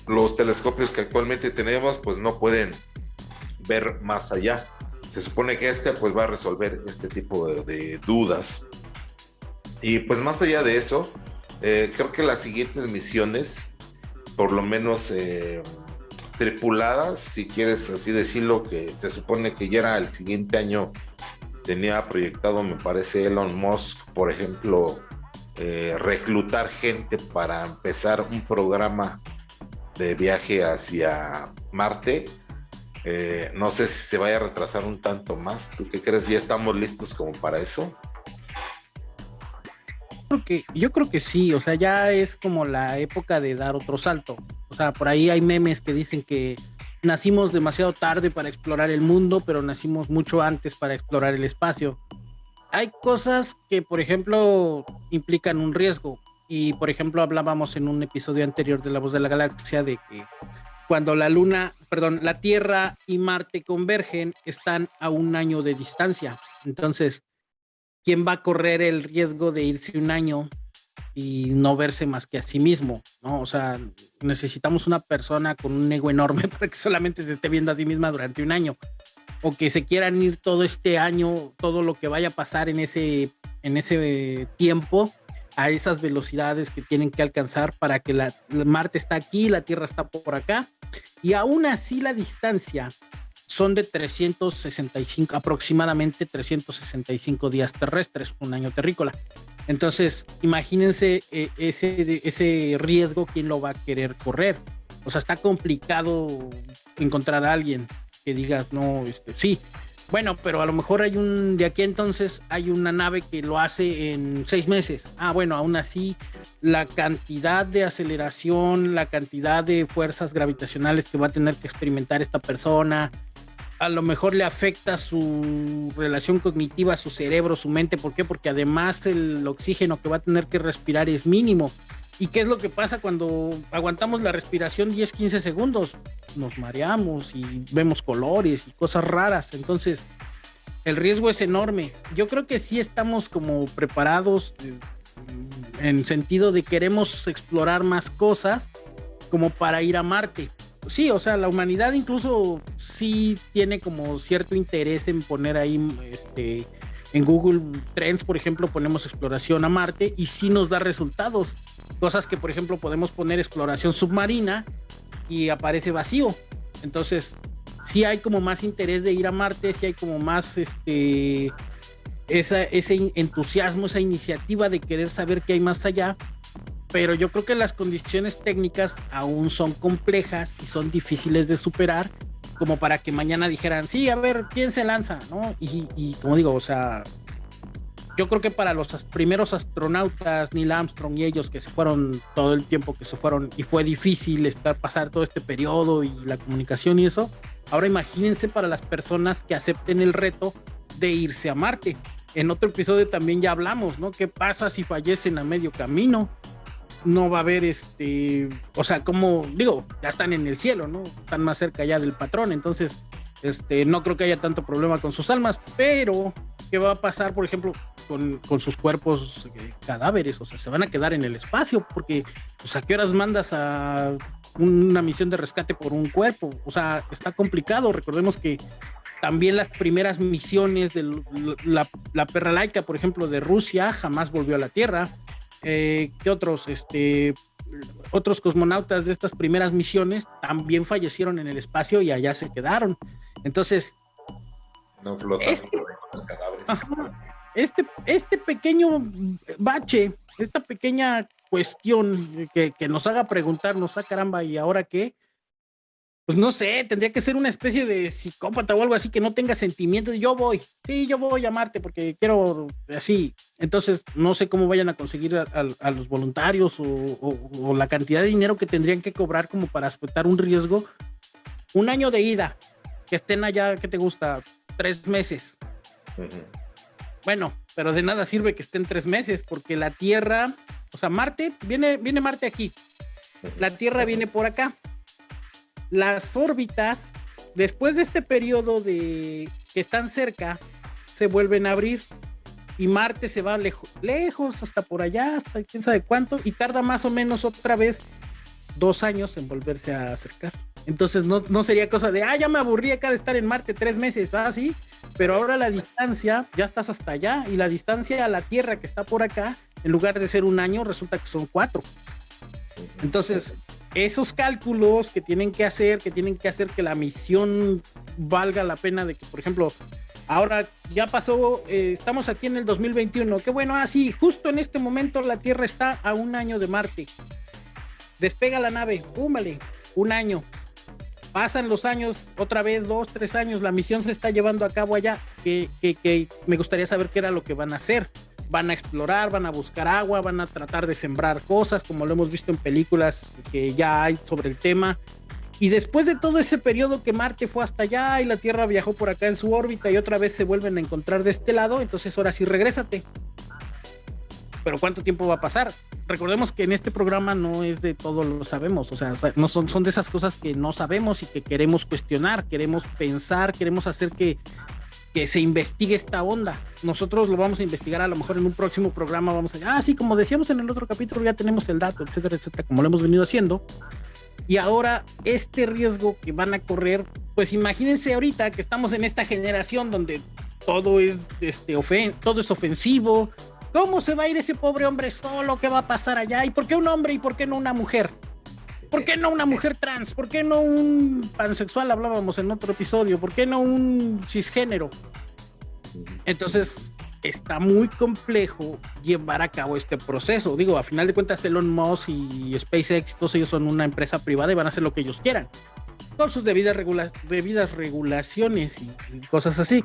los telescopios que actualmente tenemos pues no pueden ver más allá. Se supone que este pues va a resolver este tipo de, dudas. Y pues más allá de eso, eh, creo que las siguientes misiones, por lo menos eh, tripuladas, si quieres así decirlo, que se supone que ya era el siguiente año tenía proyectado, me parece, Elon Musk, por ejemplo, eh, reclutar gente para empezar un programa de viaje hacia Marte. Eh, no sé si se vaya a retrasar un tanto más. ¿Tú qué crees? ¿Ya estamos listos como para eso? yo creo que sí, o sea, ya es como la época de dar otro salto. O sea, por ahí hay memes que dicen que nacimos demasiado tarde para explorar el mundo, pero nacimos mucho antes para explorar el espacio. Hay cosas que, por ejemplo, implican un riesgo. Y, por ejemplo, hablábamos en un episodio anterior de La Voz de la Galaxia de que cuando la Luna, perdón, la Tierra y Marte convergen, están a un año de distancia. Entonces, ¿quién va a correr el riesgo de irse un año y no verse más que a sí mismo, ¿no? O sea, necesitamos una persona con un ego enorme para que solamente se esté viendo a sí misma durante un año o que se quieran ir todo este año, todo lo que vaya a pasar en ese, en ese tiempo a esas velocidades que tienen que alcanzar para que la, Marte está aquí, la Tierra está por acá y aún así la distancia son de 365, aproximadamente 365 días terrestres, un año terrícola. Entonces, imagínense eh, ese, ese riesgo, ¿quién lo va a querer correr? O sea, está complicado encontrar a alguien que digas, no, este, sí. Bueno, pero a lo mejor hay un, de aquí entonces hay una nave que lo hace en seis meses. Ah, bueno, aún así, la cantidad de aceleración, la cantidad de fuerzas gravitacionales que va a tener que experimentar esta persona, a lo mejor le afecta su relación cognitiva, su cerebro, su mente. ¿Por qué? Porque además el oxígeno que va a tener que respirar es mínimo. ¿Y qué es lo que pasa cuando aguantamos la respiración 10, 15 segundos? Nos mareamos y vemos colores y cosas raras. Entonces, el riesgo es enorme. Yo creo que sí estamos como preparados eh, en sentido de queremos explorar más cosas como para ir a Marte sí, o sea, la humanidad incluso sí tiene como cierto interés en poner ahí, este, en Google Trends, por ejemplo, ponemos exploración a Marte y sí nos da resultados. Cosas que, por ejemplo, podemos poner exploración submarina y aparece vacío. Entonces, sí hay como más interés de ir a Marte, sí hay como más, este, ese entusiasmo, esa iniciativa de querer saber qué hay más allá pero yo creo que las condiciones técnicas aún son complejas y son difíciles de superar como para que mañana dijeran, sí, a ver, ¿quién se lanza? ¿No? Y, como digo, o sea, yo creo que para los primeros astronautas, Neil Armstrong y ellos que se fueron todo el tiempo que se fueron y fue difícil estar pasar todo este periodo y la comunicación y eso, ahora imagínense para las personas que acepten el reto de irse a Marte. En otro episodio también ya hablamos, ¿no? ¿Qué pasa si fallecen a medio camino? No va a haber este, o sea, como digo, ya están en el cielo, ¿no? Están más cerca ya del patrón, entonces este, no creo que haya tanto problema con sus almas, pero ¿qué va a pasar, por ejemplo, con, sus cuerpos eh, cadáveres? O sea, se van a quedar en el espacio, porque, pues, ¿a qué horas mandas a una misión de rescate por un cuerpo? O sea, está complicado. Recordemos que también las primeras misiones de la, la perra laica, por ejemplo, de Rusia, jamás volvió a la Tierra. Eh, ¿Qué otros? Este, otros cosmonautas de estas primeras misiones también fallecieron en el espacio y allá se quedaron. Entonces, no flotan este, este, este, pequeño bache, esta pequeña cuestión que, que nos haga preguntarnos, ah, caramba, ¿y ahora qué? Pues no sé, tendría que ser una especie de psicópata o algo así que no tenga sentimientos. Yo voy, sí, yo voy a Marte porque quiero así. Entonces, no sé cómo vayan a conseguir a, los voluntarios o, la cantidad de dinero que tendrían que cobrar como para aceptar un riesgo. Un año de ida, que estén allá, ¿qué te gusta? Tres meses. Bueno, pero de nada sirve que estén tres meses porque la Tierra, o sea, Marte, viene, viene Marte aquí. La Tierra viene por acá las órbitas, después de este periodo de que están cerca, se vuelven a abrir y Marte se va lejos, hasta por allá, hasta quién sabe cuánto, y tarda más o menos otra vez dos años en volverse a acercar. Entonces no, no sería cosa de, ah, ya me aburrí acá de estar en Marte tres meses, ah, sí, pero ahora la distancia, ya estás hasta allá, y la distancia a la Tierra que está por acá, en lugar de ser un año, resulta que son cuatro. Entonces, esos cálculos que tienen que hacer, que tienen que hacer que la misión valga la pena de que, por ejemplo, ahora ya pasó, eh, estamos aquí en el 2021, qué bueno, así, ah, justo en este momento la Tierra está a un año de Marte. Despega la nave, púmale, un año. Pasan los años, otra vez dos, tres años, la misión se está llevando a cabo allá, que, que, que me gustaría saber qué era lo que van a hacer van a explorar, van a buscar agua, van a tratar de sembrar cosas, como lo hemos visto en películas que ya hay sobre el tema. Y después de todo ese periodo que Marte fue hasta allá y la Tierra viajó por acá en su órbita y otra vez se vuelven a encontrar de este lado, entonces ahora sí regrésate. Pero ¿cuánto tiempo va a pasar? Recordemos que en este programa no es de todo lo sabemos, o sea, no son, son de esas cosas que no sabemos y que queremos cuestionar, queremos pensar, queremos hacer que que se investigue esta onda. Nosotros lo vamos a investigar a lo mejor en un próximo programa. Vamos a, ah, sí, como decíamos en el otro capítulo, ya tenemos el dato, etcétera, etcétera, como lo hemos venido haciendo. Y ahora este riesgo que van a correr, pues imagínense ahorita que estamos en esta generación donde todo es, este, ofen todo es ofensivo. ¿Cómo se va a ir ese pobre hombre solo? ¿Qué va a pasar allá? ¿Y por qué un hombre y por qué no una mujer? ¿Por qué no una mujer trans? ¿Por qué no un pansexual? Hablábamos en otro episodio. ¿Por qué no un cisgénero? Entonces, está muy complejo llevar a cabo este proceso. Digo, a final de cuentas, Elon Musk y SpaceX, todos ellos son una empresa privada y van a hacer lo que ellos quieran. Con sus debidas, debidas regulaciones y, y cosas así.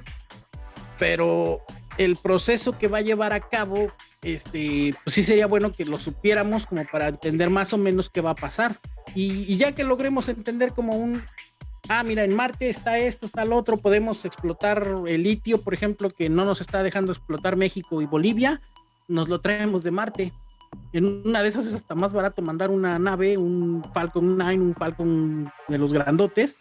Pero el proceso que va a llevar a cabo, este, pues sí sería bueno que lo supiéramos como para entender más o menos qué va a pasar. Y, ya que logremos entender como un, ah, mira, en Marte está esto, está el otro, podemos explotar el litio, por ejemplo, que no nos está dejando explotar México y Bolivia, nos lo traemos de Marte. En una de esas es hasta más barato mandar una nave, un Falcon 9, un Falcon de los grandotes,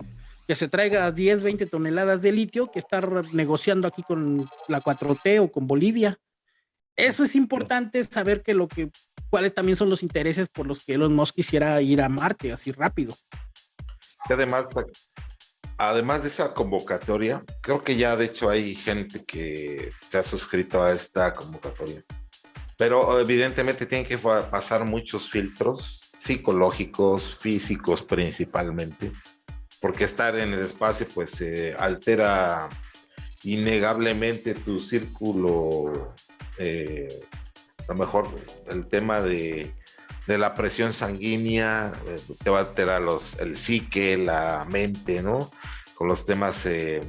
que se traiga 10, 20 toneladas de litio que estar negociando aquí con la 4T o con Bolivia. Eso es importante saber que lo que cuáles también son los intereses por los que Elon Musk quisiera ir a Marte así rápido. Y además, además de esa convocatoria, creo que ya de hecho hay gente que se ha suscrito a esta convocatoria. Pero evidentemente tienen que pasar muchos filtros psicológicos, físicos principalmente, porque estar en el espacio pues altera innegablemente tu círculo eh, a lo mejor el tema de, la presión sanguínea eh, te va a alterar los, el psique, la mente, ¿no? Con los temas eh,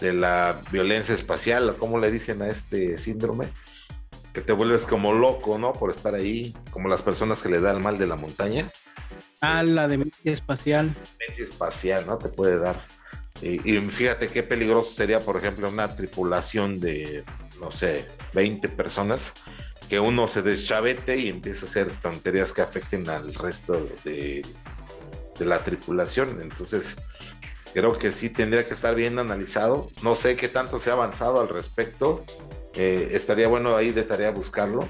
de la violencia espacial, ¿cómo le dicen a este síndrome? que te vuelves como loco, ¿no? Por estar ahí, como las personas que le da el mal de la montaña. Ah, la demencia espacial. Demencia espacial, ¿no? Te puede dar. Y, fíjate qué peligroso sería, por ejemplo, una tripulación de, no sé, 20 personas, que uno se deschavete y empiece a hacer tonterías que afecten al resto de, de la tripulación. Entonces, creo que sí tendría que estar bien analizado. No sé qué tanto se ha avanzado al respecto. Eh, estaría bueno ahí de tarea buscarlo.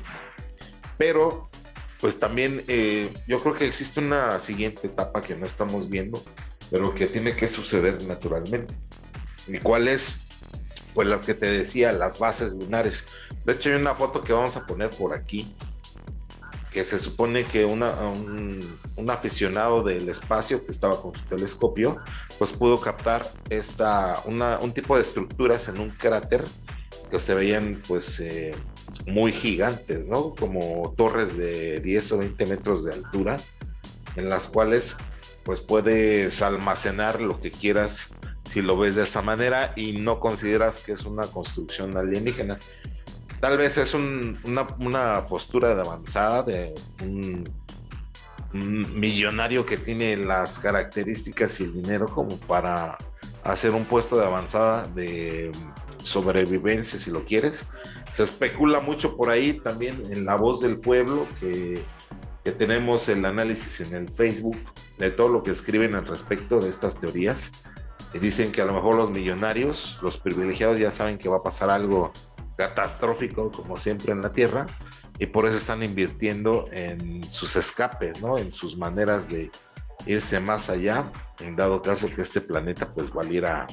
Pero, pues también eh, yo creo que existe una siguiente etapa que no estamos viendo, pero que tiene que suceder naturalmente. ¿Y cuál es? Pues las que te decía, las bases lunares. De hecho, hay una foto que vamos a poner por aquí, que se supone que una, un, aficionado del espacio que estaba con su telescopio, pues pudo captar esta, un tipo de estructuras en un cráter que se veían pues eh, muy gigantes, ¿no? Como torres de 10 o 20 metros de altura, en las cuales pues puedes almacenar lo que quieras si lo ves de esa manera y no consideras que es una construcción alienígena. Tal vez es una, postura de avanzada de un, millonario que tiene las características y el dinero como para hacer un puesto de avanzada de sobrevivencia, si lo quieres. Se especula mucho por ahí también en la voz del pueblo que, que tenemos el análisis en el Facebook de todo lo que escriben al respecto de estas teorías. Y dicen que a lo mejor los millonarios, los privilegiados ya saben que va a pasar algo catastrófico como siempre en la Tierra y por eso están invirtiendo en sus escapes, ¿no? En sus maneras de irse más allá, en dado caso que este planeta pues valiera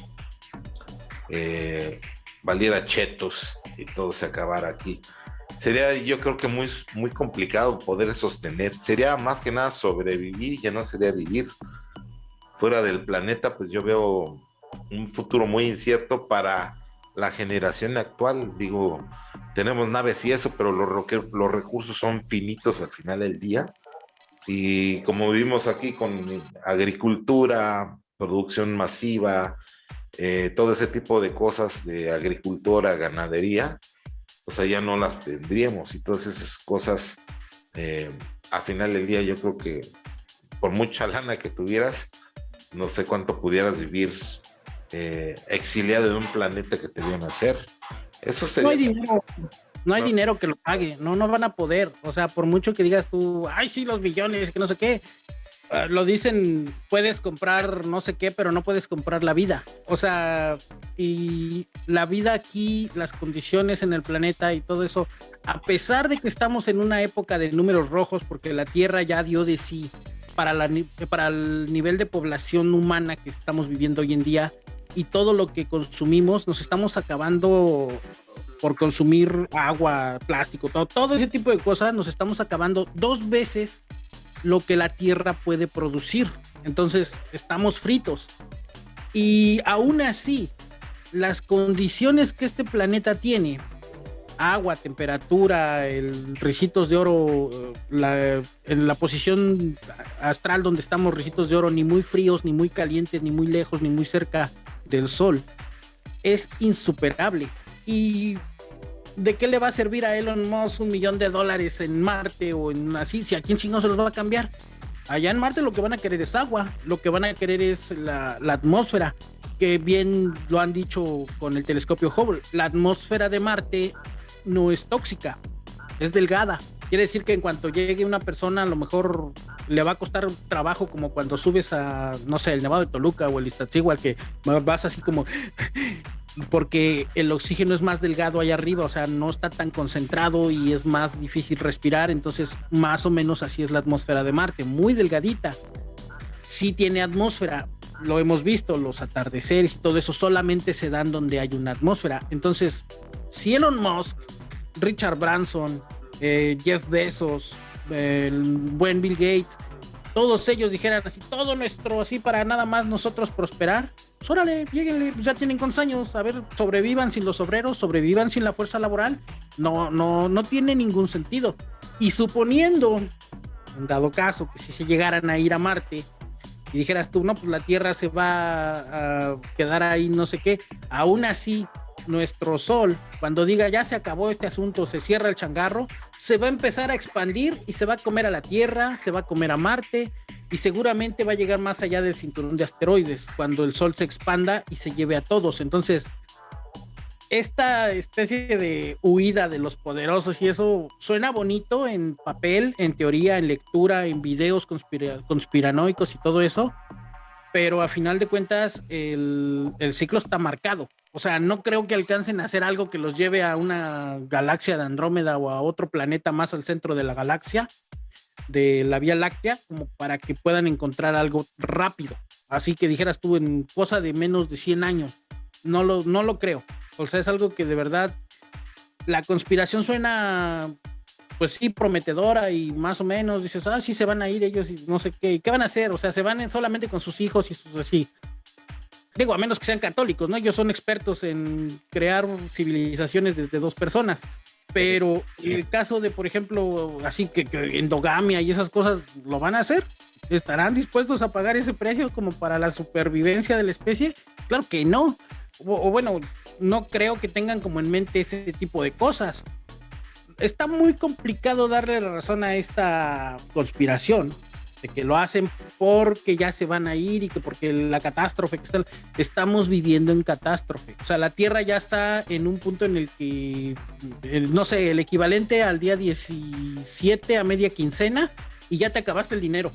eh, valiera chetos y todo se acabara aquí. Sería yo creo que muy, muy complicado poder sostener. Sería más que nada sobrevivir, ya no sería vivir. Fuera del planeta, pues yo veo un futuro muy incierto para la generación actual. Digo, tenemos naves y eso, pero los, los recursos son finitos al final del día. Y como vivimos aquí con agricultura, producción masiva, eh, todo ese tipo de cosas de agricultura, ganadería, pues allá no las tendríamos y todas esas cosas, eh, a final del día yo creo que por mucha lana que tuvieras, no sé cuánto pudieras vivir eh, exiliado de un planeta que te vio nacer. Eso sería... No hay dinero, no hay dinero que lo pague, no, no van a poder. O sea, por mucho que digas tú, ay, sí, los millones, que no sé qué, lo dicen, puedes comprar no sé qué, pero no puedes comprar la vida. O sea, y la vida aquí, las condiciones en el planeta y todo eso, a pesar de que estamos en una época de números rojos, porque la Tierra ya dio de sí para, la, para el nivel de población humana que estamos viviendo hoy en día y todo lo que consumimos, nos estamos acabando por consumir agua, plástico, todo, todo ese tipo de cosas, nos estamos acabando dos veces lo que la Tierra puede producir. Entonces, estamos fritos. Y aún así, las condiciones que este planeta tiene, agua, temperatura, el ricitos de oro, la, en la posición astral donde estamos, ricitos de oro, ni muy fríos, ni muy calientes, ni muy lejos, ni muy cerca del Sol, es insuperable. Y ¿de qué le va a servir a Elon Musk un millón de dólares en Marte o en así? Si aquí en no se los va a cambiar. Allá en Marte lo que van a querer es agua, lo que van a querer es la, atmósfera, que bien lo han dicho con el telescopio Hubble. La atmósfera de Marte no es tóxica, es delgada. Quiere decir que en cuanto llegue una persona, a lo mejor le va a costar trabajo como cuando subes a, no sé, el Nevado de Toluca o el Iztaccíhuatl, que vas así como porque el oxígeno es más delgado allá arriba, o sea, no está tan concentrado y es más difícil respirar, entonces más o menos así es la atmósfera de Marte, muy delgadita. Sí tiene atmósfera, lo hemos visto, los atardeceres y todo eso solamente se dan donde hay una atmósfera. Entonces, si Elon Musk, Richard Branson, eh, Jeff Bezos, el buen Bill Gates, todos ellos dijeran así, todo nuestro, así para nada más nosotros prosperar, pues órale, lleguenle, ya tienen con años, a ver, sobrevivan sin los obreros, sobrevivan sin la fuerza laboral, no, no, no tiene ningún sentido. Y suponiendo, en dado caso, que si se llegaran a ir a Marte, y dijeras tú, no, pues la Tierra se va a quedar ahí, no sé qué, aún así, nuestro Sol, cuando diga ya se acabó este asunto, se cierra el changarro, se va a empezar a expandir y se va a comer a la Tierra, se va a comer a Marte y seguramente va a llegar más allá del cinturón de asteroides cuando el Sol se expanda y se lleve a todos. Entonces, esta especie de huida de los poderosos y eso suena bonito en papel, en teoría, en lectura, en videos conspiranoicos y todo eso, pero a final de cuentas el, ciclo está marcado. O sea, no creo que alcancen a hacer algo que los lleve a una galaxia de Andrómeda o a otro planeta más al centro de la galaxia, de la Vía Láctea, como para que puedan encontrar algo rápido. Así que dijeras tú, en cosa de menos de 100 años. No lo, no lo creo. O sea, es algo que de verdad la conspiración suena pues sí, prometedora y más o menos dices, ah, sí se van a ir ellos y no sé qué, ¿qué van a hacer? O sea, se van solamente con sus hijos y sus así. Digo, a menos que sean católicos, ¿no? Ellos son expertos en crear civilizaciones de, dos personas. Pero el caso de, por ejemplo, así que, endogamia y esas cosas, ¿lo van a hacer? ¿Estarán dispuestos a pagar ese precio como para la supervivencia de la especie? Claro que no. o bueno, no creo que tengan como en mente ese tipo de cosas está muy complicado darle razón a esta conspiración de que lo hacen porque ya se van a ir y que porque la catástrofe que estamos viviendo en catástrofe. O sea, la Tierra ya está en un punto en el que, no sé, el equivalente al día 17 a media quincena y ya te acabaste el dinero.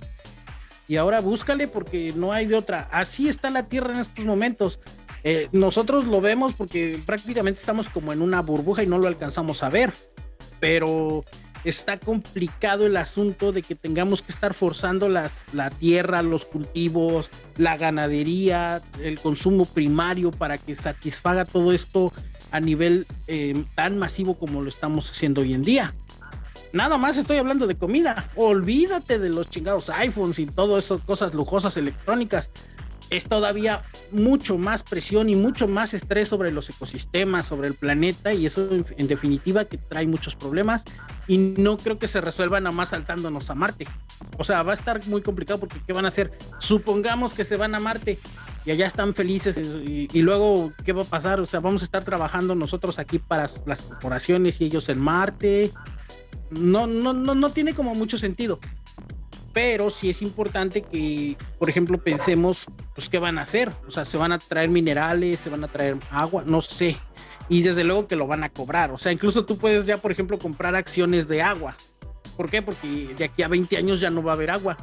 Y ahora búscale porque no hay de otra. Así está la Tierra en estos momentos. Eh, nosotros lo vemos porque prácticamente estamos como en una burbuja y no lo alcanzamos a ver pero está complicado el asunto de que tengamos que estar forzando las, la tierra, los cultivos, la ganadería, el consumo primario para que satisfaga todo esto a nivel eh, tan masivo como lo estamos haciendo hoy en día. Nada más estoy hablando de comida. Olvídate de los chingados iPhones y todas esas cosas lujosas electrónicas es todavía mucho más presión y mucho más estrés sobre los ecosistemas, sobre el planeta, y eso en definitiva que trae muchos problemas y no creo que se resuelvan nada más saltándonos a Marte. O sea, va a estar muy complicado porque ¿qué van a hacer? Supongamos que se van a Marte y allá están felices y, y luego ¿qué va a pasar? O sea, vamos a estar trabajando nosotros aquí para las corporaciones y ellos en Marte. No, no, no, no tiene como mucho sentido pero sí es importante que, por ejemplo, pensemos, pues, ¿qué van a hacer? O sea, se van a traer minerales, se van a traer agua, no sé. Y desde luego que lo van a cobrar. O sea, incluso tú puedes ya, por ejemplo, comprar acciones de agua. ¿Por qué? Porque de aquí a 20 años ya no va a haber agua.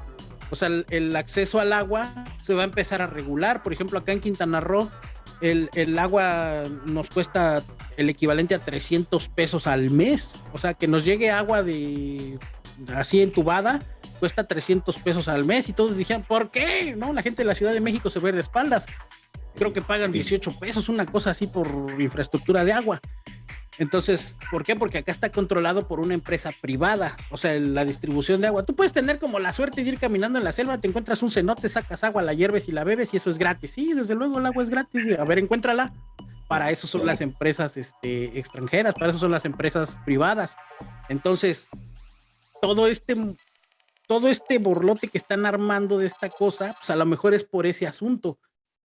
O sea, el, acceso al agua se va a empezar a regular. Por ejemplo, acá en Quintana Roo, el, el agua nos cuesta el equivalente a 300 pesos al mes. O sea, que nos llegue agua de así entubada cuesta 300 pesos al mes y todos dijeron, ¿por qué? No, la gente de la Ciudad de México se ve de espaldas. Creo que pagan 18 pesos, una cosa así por infraestructura de agua. Entonces, ¿por qué? Porque acá está controlado por una empresa privada, o sea, la distribución de agua. Tú puedes tener como la suerte de ir caminando en la selva, te encuentras un cenote, sacas agua, la hierves y la bebes y eso es gratis. Sí, desde luego el agua es gratis. A ver, encuéntrala. Para eso son las empresas este, extranjeras, para eso son las empresas privadas. Entonces, todo este todo este borlote que están armando de esta cosa, pues a lo mejor es por ese asunto.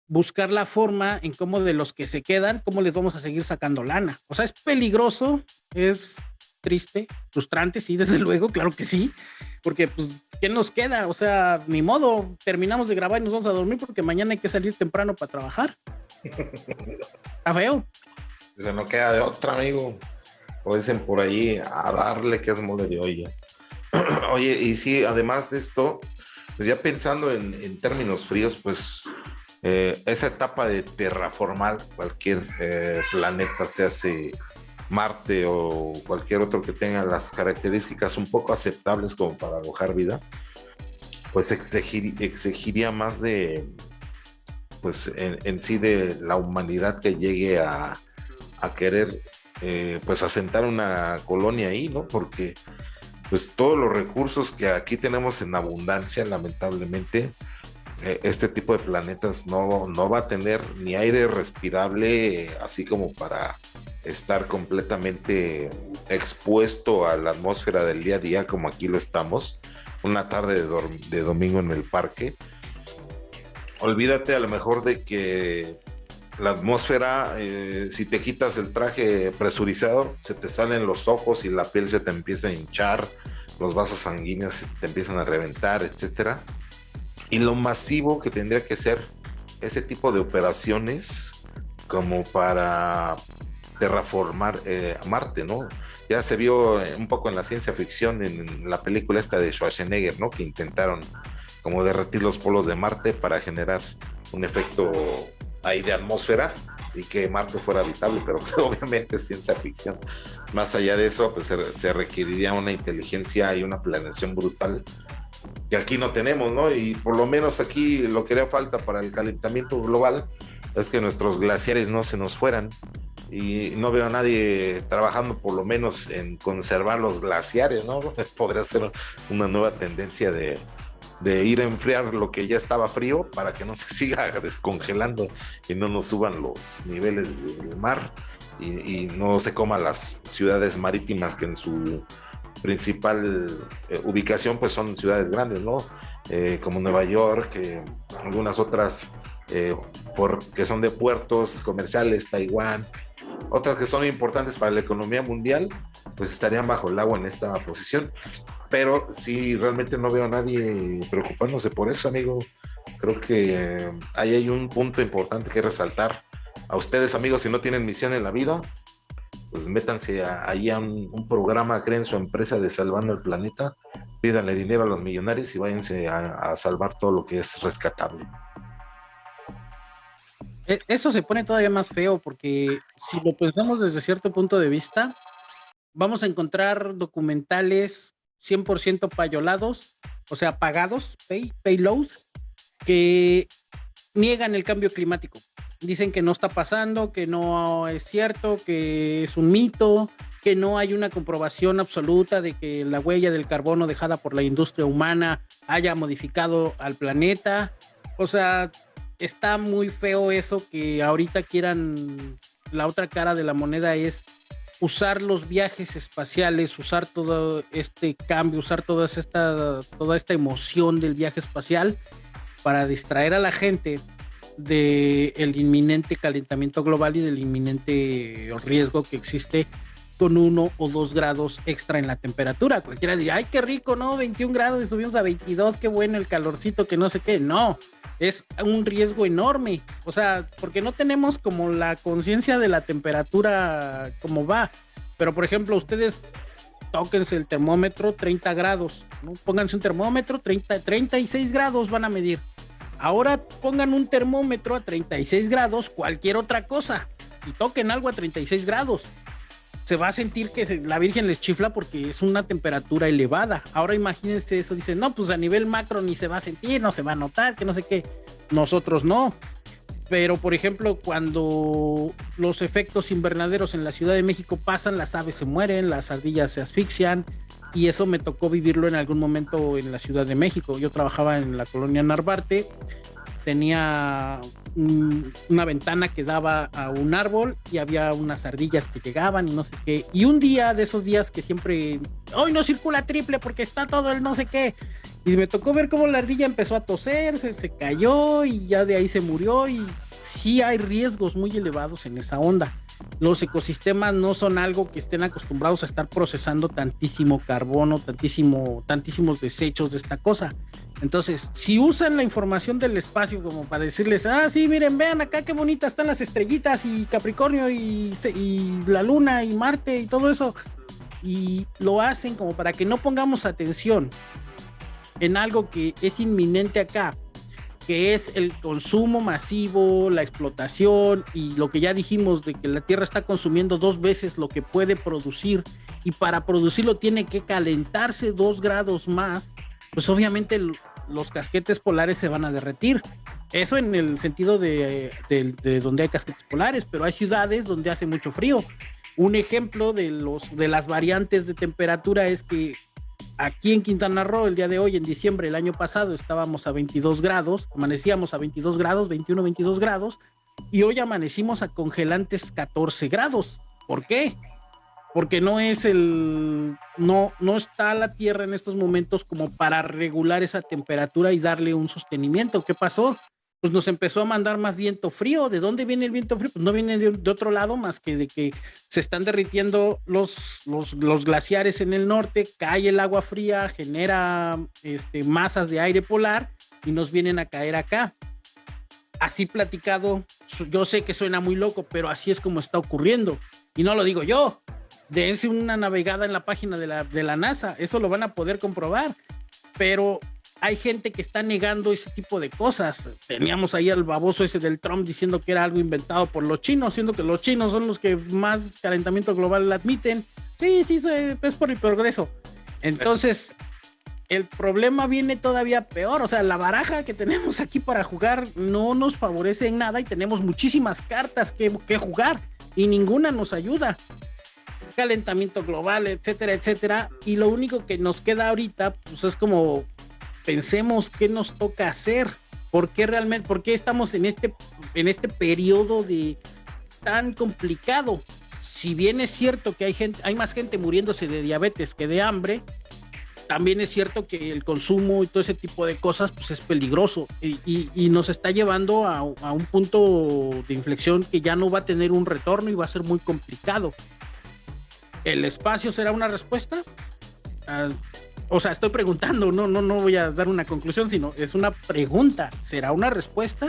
Buscar la forma en cómo de los que se quedan, cómo les vamos a seguir sacando lana. O sea, es peligroso, es triste, frustrante, sí, desde luego, claro que sí, porque pues, ¿qué nos queda? O sea, ni modo, terminamos de grabar y nos vamos a dormir porque mañana hay que salir temprano para trabajar. Está feo. Se no queda de otra, amigo. O dicen por ahí, a darle que es mole de olla. Oye, y sí, además de esto, pues ya pensando en, términos fríos, pues eh, esa etapa de terraformar cualquier eh, planeta, sea si Marte o cualquier otro que tenga las características un poco aceptables como para alojar vida, pues exigiría más de, pues en, sí de la humanidad que llegue a, querer, eh, pues asentar una colonia ahí, ¿no? Porque pues todos los recursos que aquí tenemos en abundancia, lamentablemente, eh, este tipo de planetas no, no va a tener ni aire respirable, así como para estar completamente expuesto a la atmósfera del día a día como aquí lo estamos, una tarde de, de domingo en el parque. Olvídate a lo mejor de que la atmósfera, eh, si te quitas el traje presurizado, se te salen los ojos y la piel se te empieza a hinchar, los vasos sanguíneos te empiezan a reventar, etcétera. Y lo masivo que tendría que ser ese tipo de operaciones como para terraformar eh, Marte, ¿no? Ya se vio un poco en la ciencia ficción, en la película esta de Schwarzenegger, ¿no? Que intentaron como derretir los polos de Marte para generar un efecto ahí de atmósfera y que Marte fuera habitable, pero obviamente es ciencia ficción. Más allá de eso, pues se, requeriría una inteligencia y una planeación brutal que aquí no tenemos, ¿no? Y por lo menos aquí lo que haría falta para el calentamiento global es que nuestros glaciares no se nos fueran. Y no veo a nadie trabajando por lo menos en conservar los glaciares, ¿no? Podría ser una nueva tendencia de, de ir a enfriar lo que ya estaba frío para que no se siga descongelando y no nos suban los niveles del mar y, no se coman las ciudades marítimas que en su principal eh, ubicación pues son ciudades grandes, ¿no? Eh, como Nueva York, eh, algunas otras que son de puertos comerciales, Taiwán, otras que son importantes para la economía mundial, pues estarían bajo el agua en esta posición pero sí, realmente no veo a nadie preocupándose por eso, amigo. Creo que ahí hay un punto importante que resaltar. A ustedes, amigos, si no tienen misión en la vida, pues métanse ahí a un, programa, creen su empresa de Salvando el Planeta, pídanle dinero a los millonarios y váyanse a, salvar todo lo que es rescatable. E, eso se pone todavía más feo porque si lo pensamos desde cierto punto de vista, vamos a encontrar documentales 100% payolados, o sea, pagados, pay, payload, que niegan el cambio climático. Dicen que no está pasando, que no es cierto, que es un mito, que no hay una comprobación absoluta de que la huella del carbono dejada por la industria humana haya modificado al planeta. O sea, está muy feo eso que ahorita quieran, la otra cara de la moneda es usar los viajes espaciales, usar todo este cambio, usar toda esta, toda esta emoción del viaje espacial para distraer a la gente del el inminente calentamiento global y del inminente riesgo que existe con uno o dos grados extra en la temperatura. Cualquiera diría, ay, qué rico, ¿no? 21 grados y subimos a 22, qué bueno el calorcito, que no sé qué. No, es un riesgo enorme. O sea, porque no tenemos como la conciencia de la temperatura como va. Pero, por ejemplo, ustedes tóquense el termómetro 30 grados, ¿no? Pónganse un termómetro 30, 36 grados van a medir. Ahora pongan un termómetro a 36 grados, cualquier otra cosa, y toquen algo a 36 grados se va a sentir que la Virgen les chifla porque es una temperatura elevada. Ahora imagínense eso, dicen, no, pues a nivel macro ni se va a sentir, no se va a notar, que no sé qué. Nosotros no. Pero, por ejemplo, cuando los efectos invernaderos en la Ciudad de México pasan, las aves se mueren, las ardillas se asfixian, y eso me tocó vivirlo en algún momento en la Ciudad de México. Yo trabajaba en la colonia Narvarte, tenía una ventana que daba a un árbol y había unas ardillas que llegaban y no sé qué. Y un día de esos días que siempre, hoy no circula triple porque está todo el no sé qué. Y me tocó ver cómo la ardilla empezó a toser, se, se cayó y ya de ahí se murió. Y sí hay riesgos muy elevados en esa onda los ecosistemas no son algo que estén acostumbrados a estar procesando tantísimo carbono, tantísimo, tantísimos desechos de esta cosa. Entonces, si usan la información del espacio como para decirles, ah, sí, miren, vean acá qué bonitas están las estrellitas y Capricornio y, la Luna y Marte y todo eso, y lo hacen como para que no pongamos atención en algo que es inminente acá, que es el consumo masivo, la explotación y lo que ya dijimos de que la Tierra está consumiendo dos veces lo que puede producir y para producirlo tiene que calentarse dos grados más, pues obviamente los casquetes polares se van a derretir. Eso en el sentido de, de, donde hay casquetes polares, pero hay ciudades donde hace mucho frío. Un ejemplo de, de las variantes de temperatura es que Aquí en Quintana Roo, el día de hoy, en diciembre del año pasado, estábamos a 22 grados, amanecíamos a 22 grados, 21, 22 grados, y hoy amanecimos a congelantes 14 grados. ¿Por qué? Porque no es el, no, no está la Tierra en estos momentos como para regular esa temperatura y darle un sostenimiento. ¿Qué pasó? pues nos empezó a mandar más viento frío. ¿De dónde viene el viento frío? Pues no viene de, otro lado más que de que se están derritiendo los, los, los, glaciares en el norte, cae el agua fría, genera este, masas de aire polar y nos vienen a caer acá. Así platicado, yo sé que suena muy loco, pero así es como está ocurriendo. Y no lo digo yo. Dense una navegada en la página de la, de la NASA, eso lo van a poder comprobar. Pero hay gente que está negando ese tipo de cosas. Teníamos ahí al baboso ese del Trump diciendo que era algo inventado por los chinos, siendo que los chinos son los que más calentamiento global admiten. Sí, sí, es por el progreso. Entonces, el problema viene todavía peor. O sea, la baraja que tenemos aquí para jugar no nos favorece en nada y tenemos muchísimas cartas que, que jugar y ninguna nos ayuda calentamiento global, etcétera, etcétera. Y lo único que nos queda ahorita, pues es como pensemos qué nos toca hacer, por qué realmente, por qué estamos en este, en este periodo de tan complicado. Si bien es cierto que hay gente, hay más gente muriéndose de diabetes que de hambre, también es cierto que el consumo y todo ese tipo de cosas pues es peligroso y, nos está llevando a, a, un punto de inflexión que ya no va a tener un retorno y va a ser muy complicado. ¿El espacio será una respuesta? Ah, o sea, estoy preguntando, no, no, no voy a dar una conclusión, sino es una pregunta. ¿Será una respuesta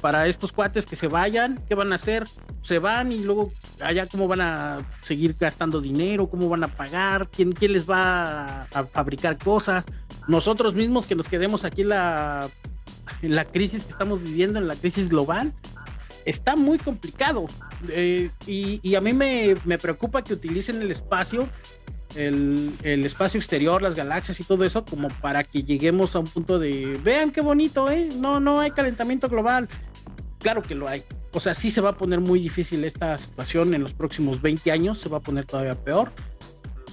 para estos cuates que se vayan? ¿Qué van a hacer? Se van y luego allá cómo van a seguir gastando dinero, cómo van a pagar, quién, quién les va a, fabricar cosas. Nosotros mismos que nos quedemos aquí la, en la crisis que estamos viviendo, en la crisis global, está muy complicado. Eh, y, y, a mí me, me preocupa que utilicen el espacio el, espacio exterior, las galaxias y todo eso, como para que lleguemos a un punto de, vean qué bonito, ¿eh? No, no hay calentamiento global. Claro que lo hay. O sea, sí se va a poner muy difícil esta situación en los próximos 20 años, se va a poner todavía peor.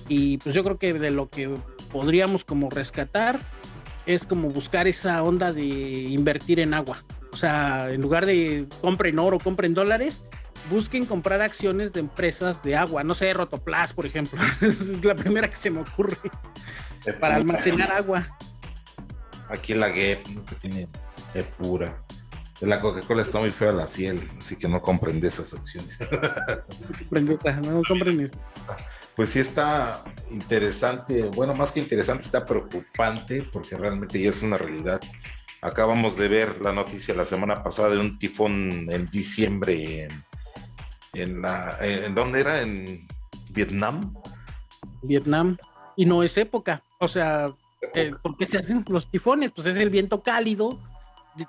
Y pues yo creo que de lo que podríamos como rescatar es como buscar esa onda de invertir en agua. O sea, en lugar de compren oro, compren dólares, busquen comprar acciones de empresas de agua, no sé, Rotoplas, por ejemplo, es la primera que se me ocurre para almacenar agua. Aquí la GEP, que tiene es pura. La Coca-Cola está muy fea la ciel, así que no compren de esas acciones. compren esas, no compren Pues sí está interesante, bueno, más que interesante, está preocupante, porque realmente ya es una realidad. Acabamos de ver la noticia la semana pasada de un tifón en diciembre en en la, ¿en dónde era? ¿En Vietnam? Vietnam. Y no es época. O sea, eh, ¿por qué se hacen los tifones? Pues es el viento cálido.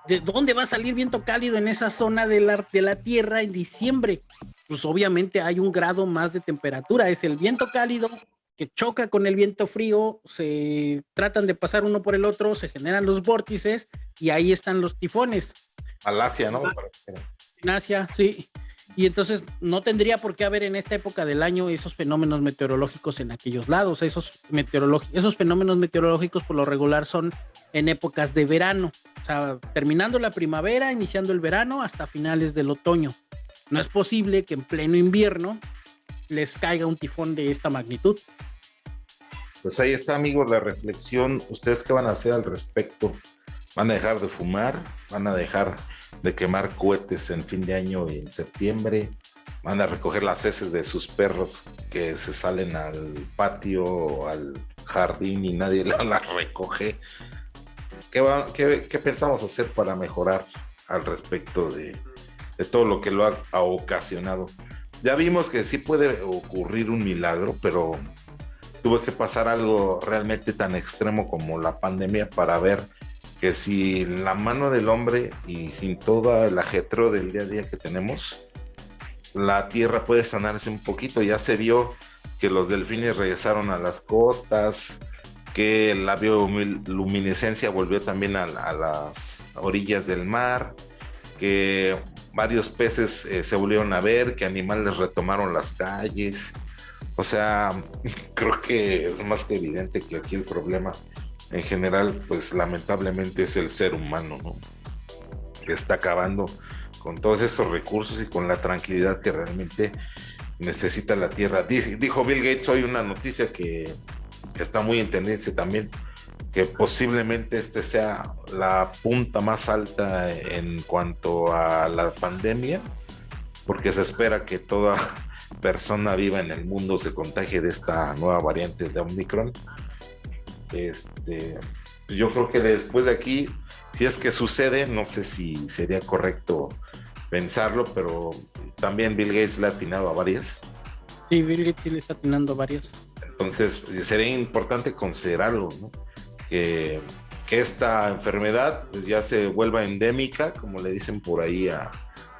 ¿De, dónde va a salir viento cálido en esa zona de la, de la Tierra en diciembre? Pues obviamente hay un grado más de temperatura. Es el viento cálido que choca con el viento frío, se tratan de pasar uno por el otro, se generan los vórtices y ahí están los tifones. Malasia, ¿no? En Asia, sí. Y entonces no tendría por qué haber en esta época del año esos fenómenos meteorológicos en aquellos lados. Esos, esos fenómenos meteorológicos por lo regular son en épocas de verano. O sea, terminando la primavera, iniciando el verano hasta finales del otoño. No es posible que en pleno invierno les caiga un tifón de esta magnitud. Pues ahí está, amigos, la reflexión. ¿Ustedes qué van a hacer al respecto? ¿Van a dejar de fumar? ¿Van a dejar de quemar cohetes en fin de año y en septiembre. Van a recoger las heces de sus perros que se salen al patio o al jardín y nadie las recoge. ¿Qué, pensamos hacer para mejorar al respecto de, todo lo que lo ha, ocasionado? Ya vimos que sí puede ocurrir un milagro, pero tuvo que pasar algo realmente tan extremo como la pandemia para ver que si la mano del hombre y sin todo el ajetro del día a día que tenemos, la tierra puede sanarse un poquito. Ya se vio que los delfines regresaron a las costas, que la bioluminescencia volvió también a, las orillas del mar, que varios peces eh, se volvieron a ver, que animales retomaron las calles. O sea, creo que es más que evidente que aquí el problema en general, pues lamentablemente es el ser humano, ¿no? Que está acabando con todos esos recursos y con la tranquilidad que realmente necesita la Tierra. dijo Bill Gates hoy una noticia que, está muy en tendencia también. que posiblemente este sea la punta más alta en cuanto a la pandemia, porque se espera que toda persona viva en el mundo se contagie de esta nueva variante de Omicron. Este, yo creo que después de aquí, si es que sucede, no sé si sería correcto pensarlo, pero también Bill Gates le ha atinado a varias. Sí, Bill Gates sí le está atinando a varias. Entonces, sería importante considerarlo, ¿no? Que, que esta enfermedad pues, ya se vuelva endémica, como le dicen por ahí a,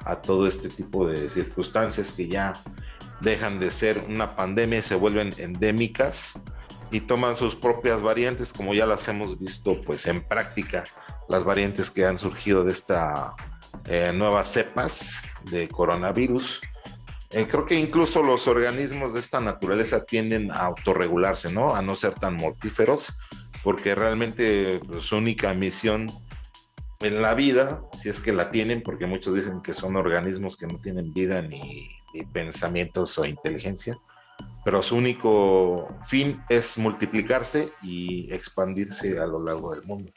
a todo este tipo de circunstancias que ya dejan de ser una pandemia y se vuelven endémicas y toman sus propias variantes, como ya las hemos visto pues en práctica, las variantes que han surgido de esta eh, nuevas cepas de coronavirus. Eh, creo que incluso los organismos de esta naturaleza tienden a autorregularse, ¿no? A no ser tan mortíferos, porque realmente pues, su única misión en la vida, si es que la tienen, porque muchos dicen que son organismos que no tienen vida ni, ni pensamientos o inteligencia, pero su único fin es multiplicarse y expandirse a lo largo del mundo.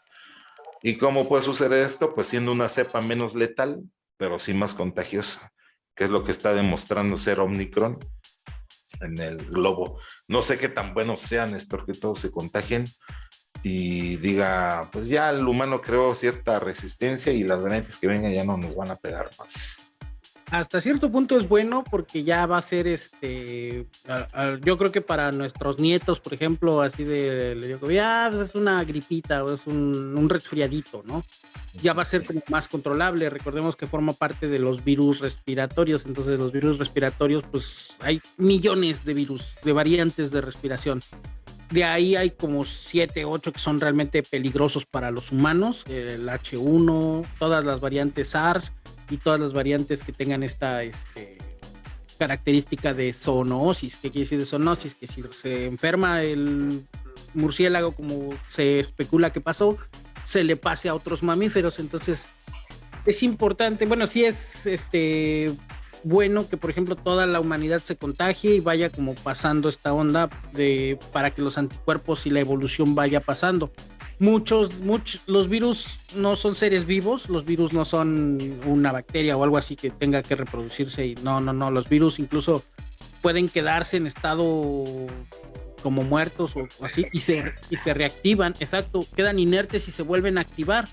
¿Y cómo puede suceder esto? Pues siendo una cepa menos letal, pero sí más contagiosa, que es lo que está demostrando ser Omicron en el globo. No sé qué tan buenos sean, Néstor, que todos se contagien y diga, pues ya el humano creó cierta resistencia y las variantes que vengan ya no nos van a pegar más hasta cierto punto es bueno porque ya va a ser este, yo creo que para nuestros nietos, por ejemplo, así de, le digo, ya pues es una gripita o es un, un, resfriadito, ¿no? Ya va a ser como más controlable. Recordemos que forma parte de los virus respiratorios, entonces los virus respiratorios, pues hay millones de virus, de variantes de respiración. De ahí hay como 7, 8 que son realmente peligrosos para los humanos, el H1, todas las variantes SARS y todas las variantes que tengan esta este, característica de zoonosis. ¿Qué quiere decir de zoonosis? Que si se enferma el murciélago, como se especula que pasó, se le pase a otros mamíferos. Entonces, es importante, bueno, sí es este bueno que, por ejemplo, toda la humanidad se contagie y vaya como pasando esta onda de para que los anticuerpos y la evolución vaya pasando muchos, muchos, los virus no son seres vivos, los virus no son una bacteria o algo así que tenga que reproducirse y no, no, no, los virus incluso pueden quedarse en estado como muertos o así y se, y se reactivan, exacto, quedan inertes y se vuelven a activar.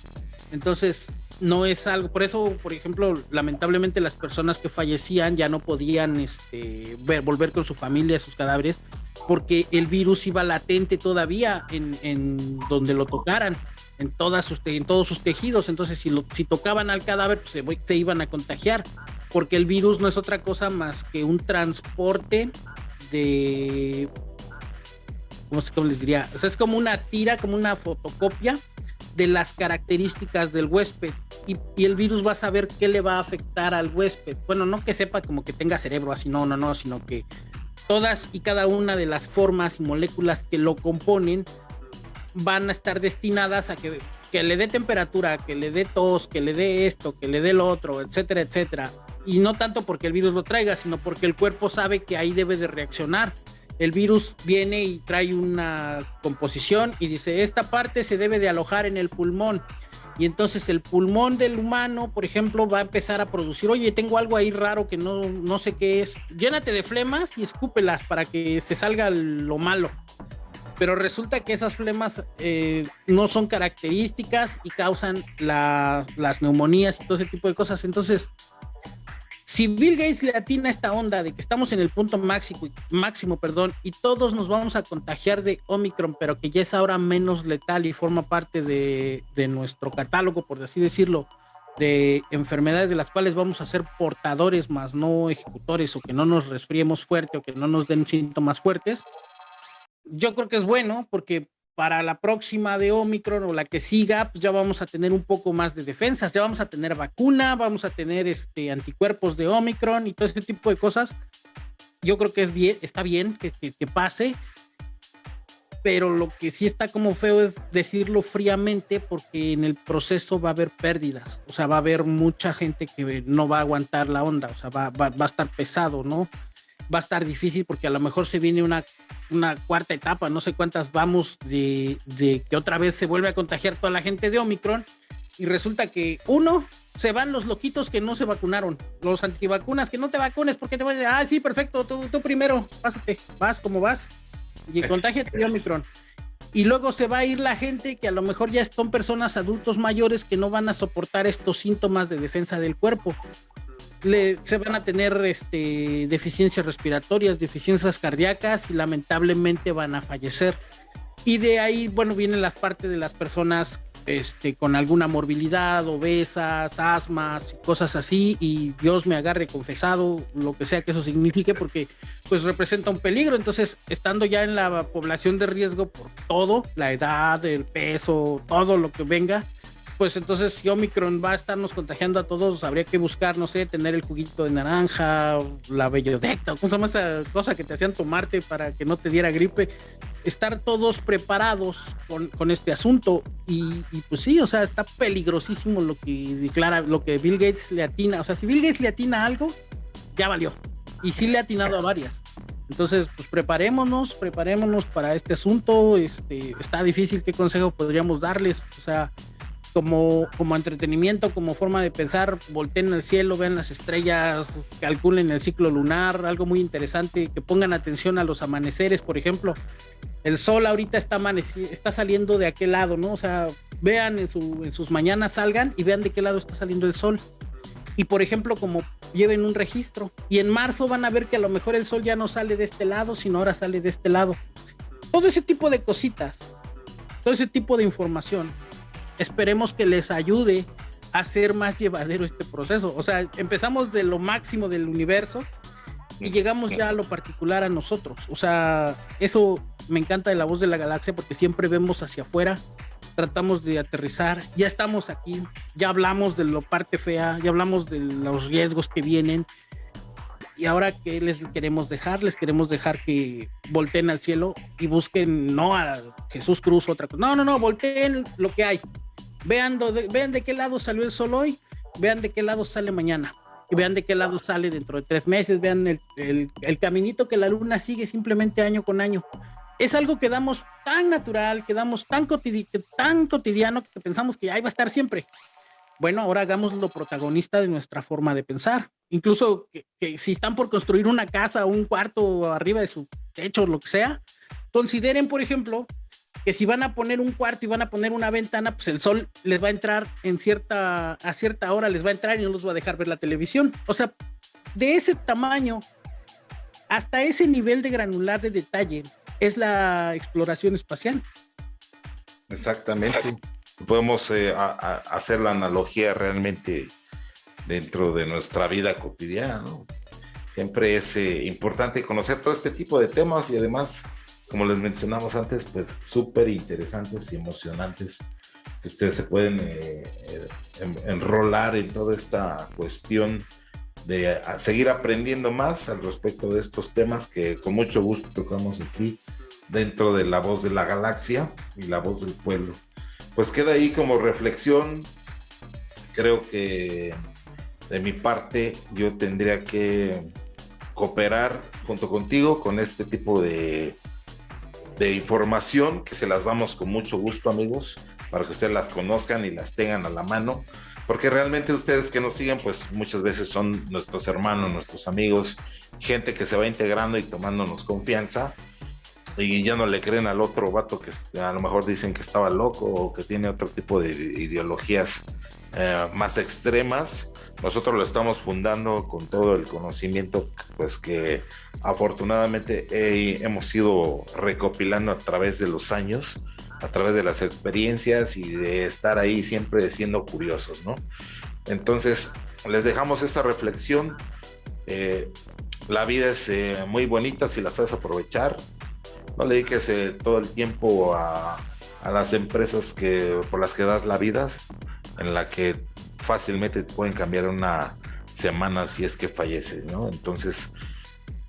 Entonces, no es algo, por eso, por ejemplo, lamentablemente las personas que fallecían ya no podían este, ver, volver con su familia, sus cadáveres, porque el virus iba latente todavía en, donde lo tocaran, en, todas sus, en todos sus tejidos. Entonces, si, lo, si tocaban al cadáver, pues se, se, iban a contagiar, porque el virus no es otra cosa más que un transporte de. ¿Cómo, cómo les diría? O sea, es como una tira, como una fotocopia de las características del huésped y, y, el virus va a saber qué le va a afectar al huésped. Bueno, no que sepa como que tenga cerebro así, no, no, no, sino que todas y cada una de las formas y moléculas que lo componen van a estar destinadas a que, que le dé temperatura, que le dé tos, que le dé esto, que le dé lo otro, etcétera, etcétera. Y no tanto porque el virus lo traiga, sino porque el cuerpo sabe que ahí debe de reaccionar. El virus viene y trae una composición y dice, esta parte se debe de alojar en el pulmón y entonces el pulmón del humano, por ejemplo, va a empezar a producir, oye, tengo algo ahí raro que no, no sé qué es, llénate de flemas y escúpelas para que se salga lo malo. Pero resulta que esas flemas eh, no son características y causan las neumonías y todo ese tipo de cosas. Entonces, si Bill Gates le atina esta onda de que estamos en el punto máximo, máximo perdón, y todos nos vamos a contagiar de Omicron, pero que ya es ahora menos letal y forma parte de, de nuestro catálogo, por así decirlo, de enfermedades de las cuales vamos a ser portadores más no ejecutores o que no nos resfriemos fuerte o que no nos den síntomas fuertes, yo creo que es bueno porque para la próxima de Omicron o la que siga, pues ya vamos a tener un poco más de defensas, ya vamos a tener vacuna, vamos a tener este, anticuerpos de Omicron y todo este tipo de cosas. Yo creo que es bien, está bien que, pase, pero lo que sí está como feo es decirlo fríamente porque en el proceso va a haber pérdidas, o sea, va a haber mucha gente que no va a aguantar la onda, o sea, va a estar pesado, ¿no? Va a estar difícil porque a lo mejor se viene una una cuarta etapa, no sé cuántas vamos de, de que otra vez se vuelve a contagiar toda la gente de Omicron y resulta que uno se van los loquitos que no se vacunaron, los antivacunas que no te vacunes porque te voy a decir, ah, sí, perfecto, tú, tú primero, pásate, vas como vas y contagia de Omicron. Y luego se va a ir la gente que a lo mejor ya son personas adultos mayores que no van a soportar estos síntomas de defensa del cuerpo. Le, se van a tener este, deficiencias respiratorias, deficiencias cardíacas y lamentablemente van a fallecer. Y de ahí, bueno, vienen las partes de las personas este, con alguna morbilidad, obesas, asmas, cosas así, y Dios me agarre confesado, lo que sea que eso signifique, porque pues representa un peligro. Entonces, estando ya en la población de riesgo por todo, la edad, el peso, todo lo que venga, pues entonces si Omicron va a estarnos contagiando a todos, habría que buscar, no sé, tener el juguito de naranja, la bellodecta, ¿cómo se llama esa cosa que te hacían tomarte para que no te diera gripe? Estar todos preparados con, este asunto y, pues sí, o sea, está peligrosísimo lo que declara, lo que Bill Gates le atina, o sea, si Bill Gates le atina algo, ya valió. Y sí le ha atinado a varias. Entonces, pues preparémonos, preparémonos para este asunto. Este, está difícil, ¿qué consejo podríamos darles? O sea, como, como entretenimiento, como forma de pensar, volteen al cielo, vean las estrellas, calculen el ciclo lunar, algo muy interesante, que pongan atención a los amaneceres, por ejemplo. El sol ahorita está, está saliendo de aquel lado, ¿no? O sea, vean en, su, en sus mañanas, salgan y vean de qué lado está saliendo el sol. Y por ejemplo, como lleven un registro. Y en marzo van a ver que a lo mejor el sol ya no sale de este lado, sino ahora sale de este lado. Todo ese tipo de cositas, todo ese tipo de información esperemos que les ayude a hacer más llevadero este proceso. O sea, empezamos de lo máximo del universo y llegamos ya a lo particular a nosotros. O sea, eso me encanta de la voz de la galaxia porque siempre vemos hacia afuera, tratamos de aterrizar, ya estamos aquí, ya hablamos de lo parte fea, ya hablamos de los riesgos que vienen. Y ahora, ¿qué les queremos dejar? Les queremos dejar que volteen al cielo y busquen no a Jesús Cruz otra cosa. No, no, no, volteen lo que hay. Vean de, qué lado salió el sol hoy, vean de qué lado sale mañana, y vean de qué lado sale dentro de tres meses, vean el, caminito que la luna sigue simplemente año con año. Es algo que damos tan natural, que damos tan, tan cotidiano que pensamos que ahí va a estar siempre. Bueno, ahora hagamos lo protagonista de nuestra forma de pensar. Incluso que, si están por construir una casa un cuarto arriba de su techo, lo que sea, consideren, por ejemplo, que si van a poner un cuarto y van a poner una ventana, pues el sol les va a entrar en cierta, a cierta hora les va a entrar y no los va a dejar ver la televisión. O sea, de ese tamaño hasta ese nivel de granular de detalle es la exploración espacial. Exactamente. Podemos eh, hacer la analogía realmente dentro de nuestra vida cotidiana. Siempre es eh, importante conocer todo este tipo de temas y además como les mencionamos antes, pues súper interesantes y emocionantes. Si ustedes se pueden eh, eh, enrolar en toda esta cuestión de seguir aprendiendo más al respecto de estos temas que con mucho gusto tocamos aquí dentro de la voz de la galaxia y la voz del pueblo. Pues queda ahí como reflexión. Creo que de mi parte yo tendría que cooperar junto contigo con este tipo de de información que se las damos con mucho gusto, amigos, para que ustedes las conozcan y las tengan a la mano, porque realmente ustedes que nos siguen, pues muchas veces son nuestros hermanos, nuestros amigos, gente que se va integrando y tomándonos confianza y ya no le creen al otro vato que a lo mejor dicen que estaba loco o que tiene otro tipo de ideologías eh, más extremas. Nosotros lo estamos fundando con todo el conocimiento pues que afortunadamente hemos ido recopilando a través de los años, a través de las experiencias y de estar ahí siempre siendo curiosos, ¿no? Entonces, les dejamos esa reflexión. Eh, la vida es eh, muy bonita si la sabes aprovechar. No le dediques todo el tiempo a, a las empresas que, por las que das la vida, en la que fácilmente te pueden cambiar una semana si es que falleces, ¿no? Entonces,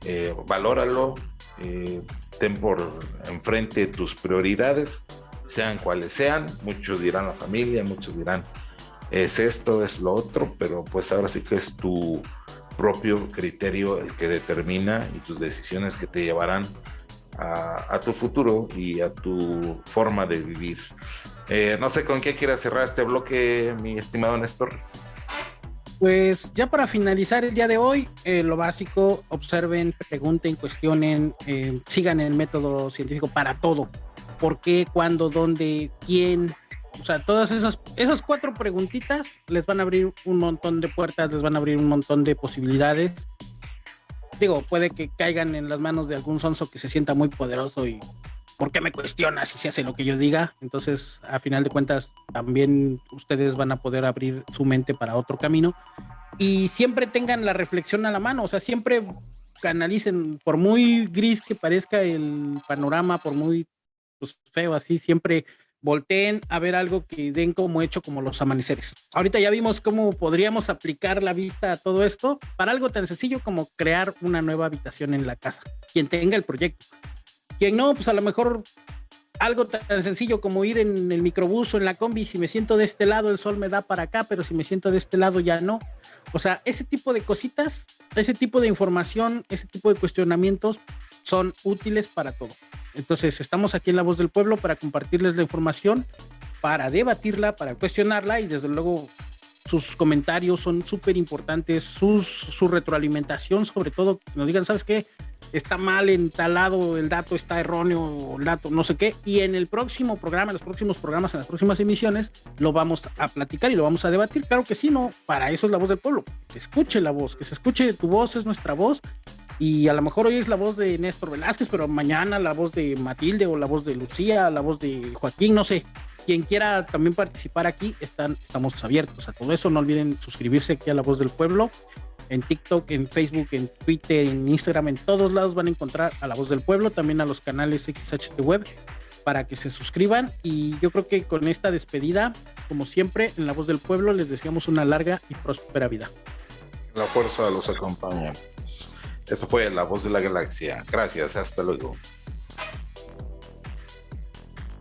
eh, valóralo, eh, ten por enfrente tus prioridades, sean cuales sean, muchos dirán la familia, muchos dirán es esto, es lo otro, pero pues ahora sí que es tu propio criterio el que determina y tus decisiones que te llevarán a, tu futuro y a tu forma de vivir. Eh, no sé con qué quieras cerrar este bloque, mi estimado Néstor. Pues ya para finalizar el día de hoy, eh, lo básico, observen, pregunten, cuestionen, eh, sigan el método científico para todo. ¿Por qué, cuándo, dónde, quién? O sea, todas esas, esas cuatro preguntitas les van a abrir un montón de puertas, les van a abrir un montón de posibilidades. Digo, puede que caigan en las manos de algún sonso que se sienta muy poderoso y ¿por qué me cuestionas si se hace lo que yo diga? Entonces, a final de cuentas, también ustedes van a poder abrir su mente para otro camino y siempre tengan la reflexión a la mano, o sea, siempre canalicen, por muy gris que parezca el panorama, por muy pues, feo así, siempre volteen a ver algo que den como hecho como los amaneceres. Ahorita ya vimos cómo podríamos aplicar la vista a todo esto para algo tan sencillo como crear una nueva habitación en la casa. Quien tenga el proyecto. Quien no, pues a lo mejor algo tan sencillo como ir en el microbús o en la combi, si me siento de este lado el sol me da para acá, pero si me siento de este lado ya no. O sea, ese tipo de cositas, ese tipo de información, ese tipo de cuestionamientos son útiles para todo. Entonces, estamos aquí en La Voz del Pueblo para compartirles la información, para debatirla, para cuestionarla y desde luego sus comentarios son súper importantes, su retroalimentación, sobre todo, nos digan, ¿sabes qué? está mal entalado, el dato está erróneo, el dato no sé qué, y en el próximo programa, en los próximos programas, en las próximas emisiones, lo vamos a platicar y lo vamos a debatir. Claro que sí, no, para eso es la voz del pueblo, que escuche la voz, que se escuche tu voz, es nuestra voz, y a lo mejor hoy es la voz de Néstor Velázquez, pero mañana la voz de Matilde o la voz de Lucía, la voz de Joaquín, no sé. Quien quiera también participar aquí, están, estamos abiertos a todo eso. No olviden suscribirse aquí a La Voz del Pueblo en TikTok, en Facebook, en Twitter, en Instagram, en todos lados van a encontrar a La Voz del Pueblo, también a los canales XHT Web para que se suscriban y yo creo que con esta despedida, como siempre, en La Voz del Pueblo les deseamos una larga y próspera vida. La fuerza los acompaña. Eso fue La Voz de la Galaxia. Gracias, hasta luego.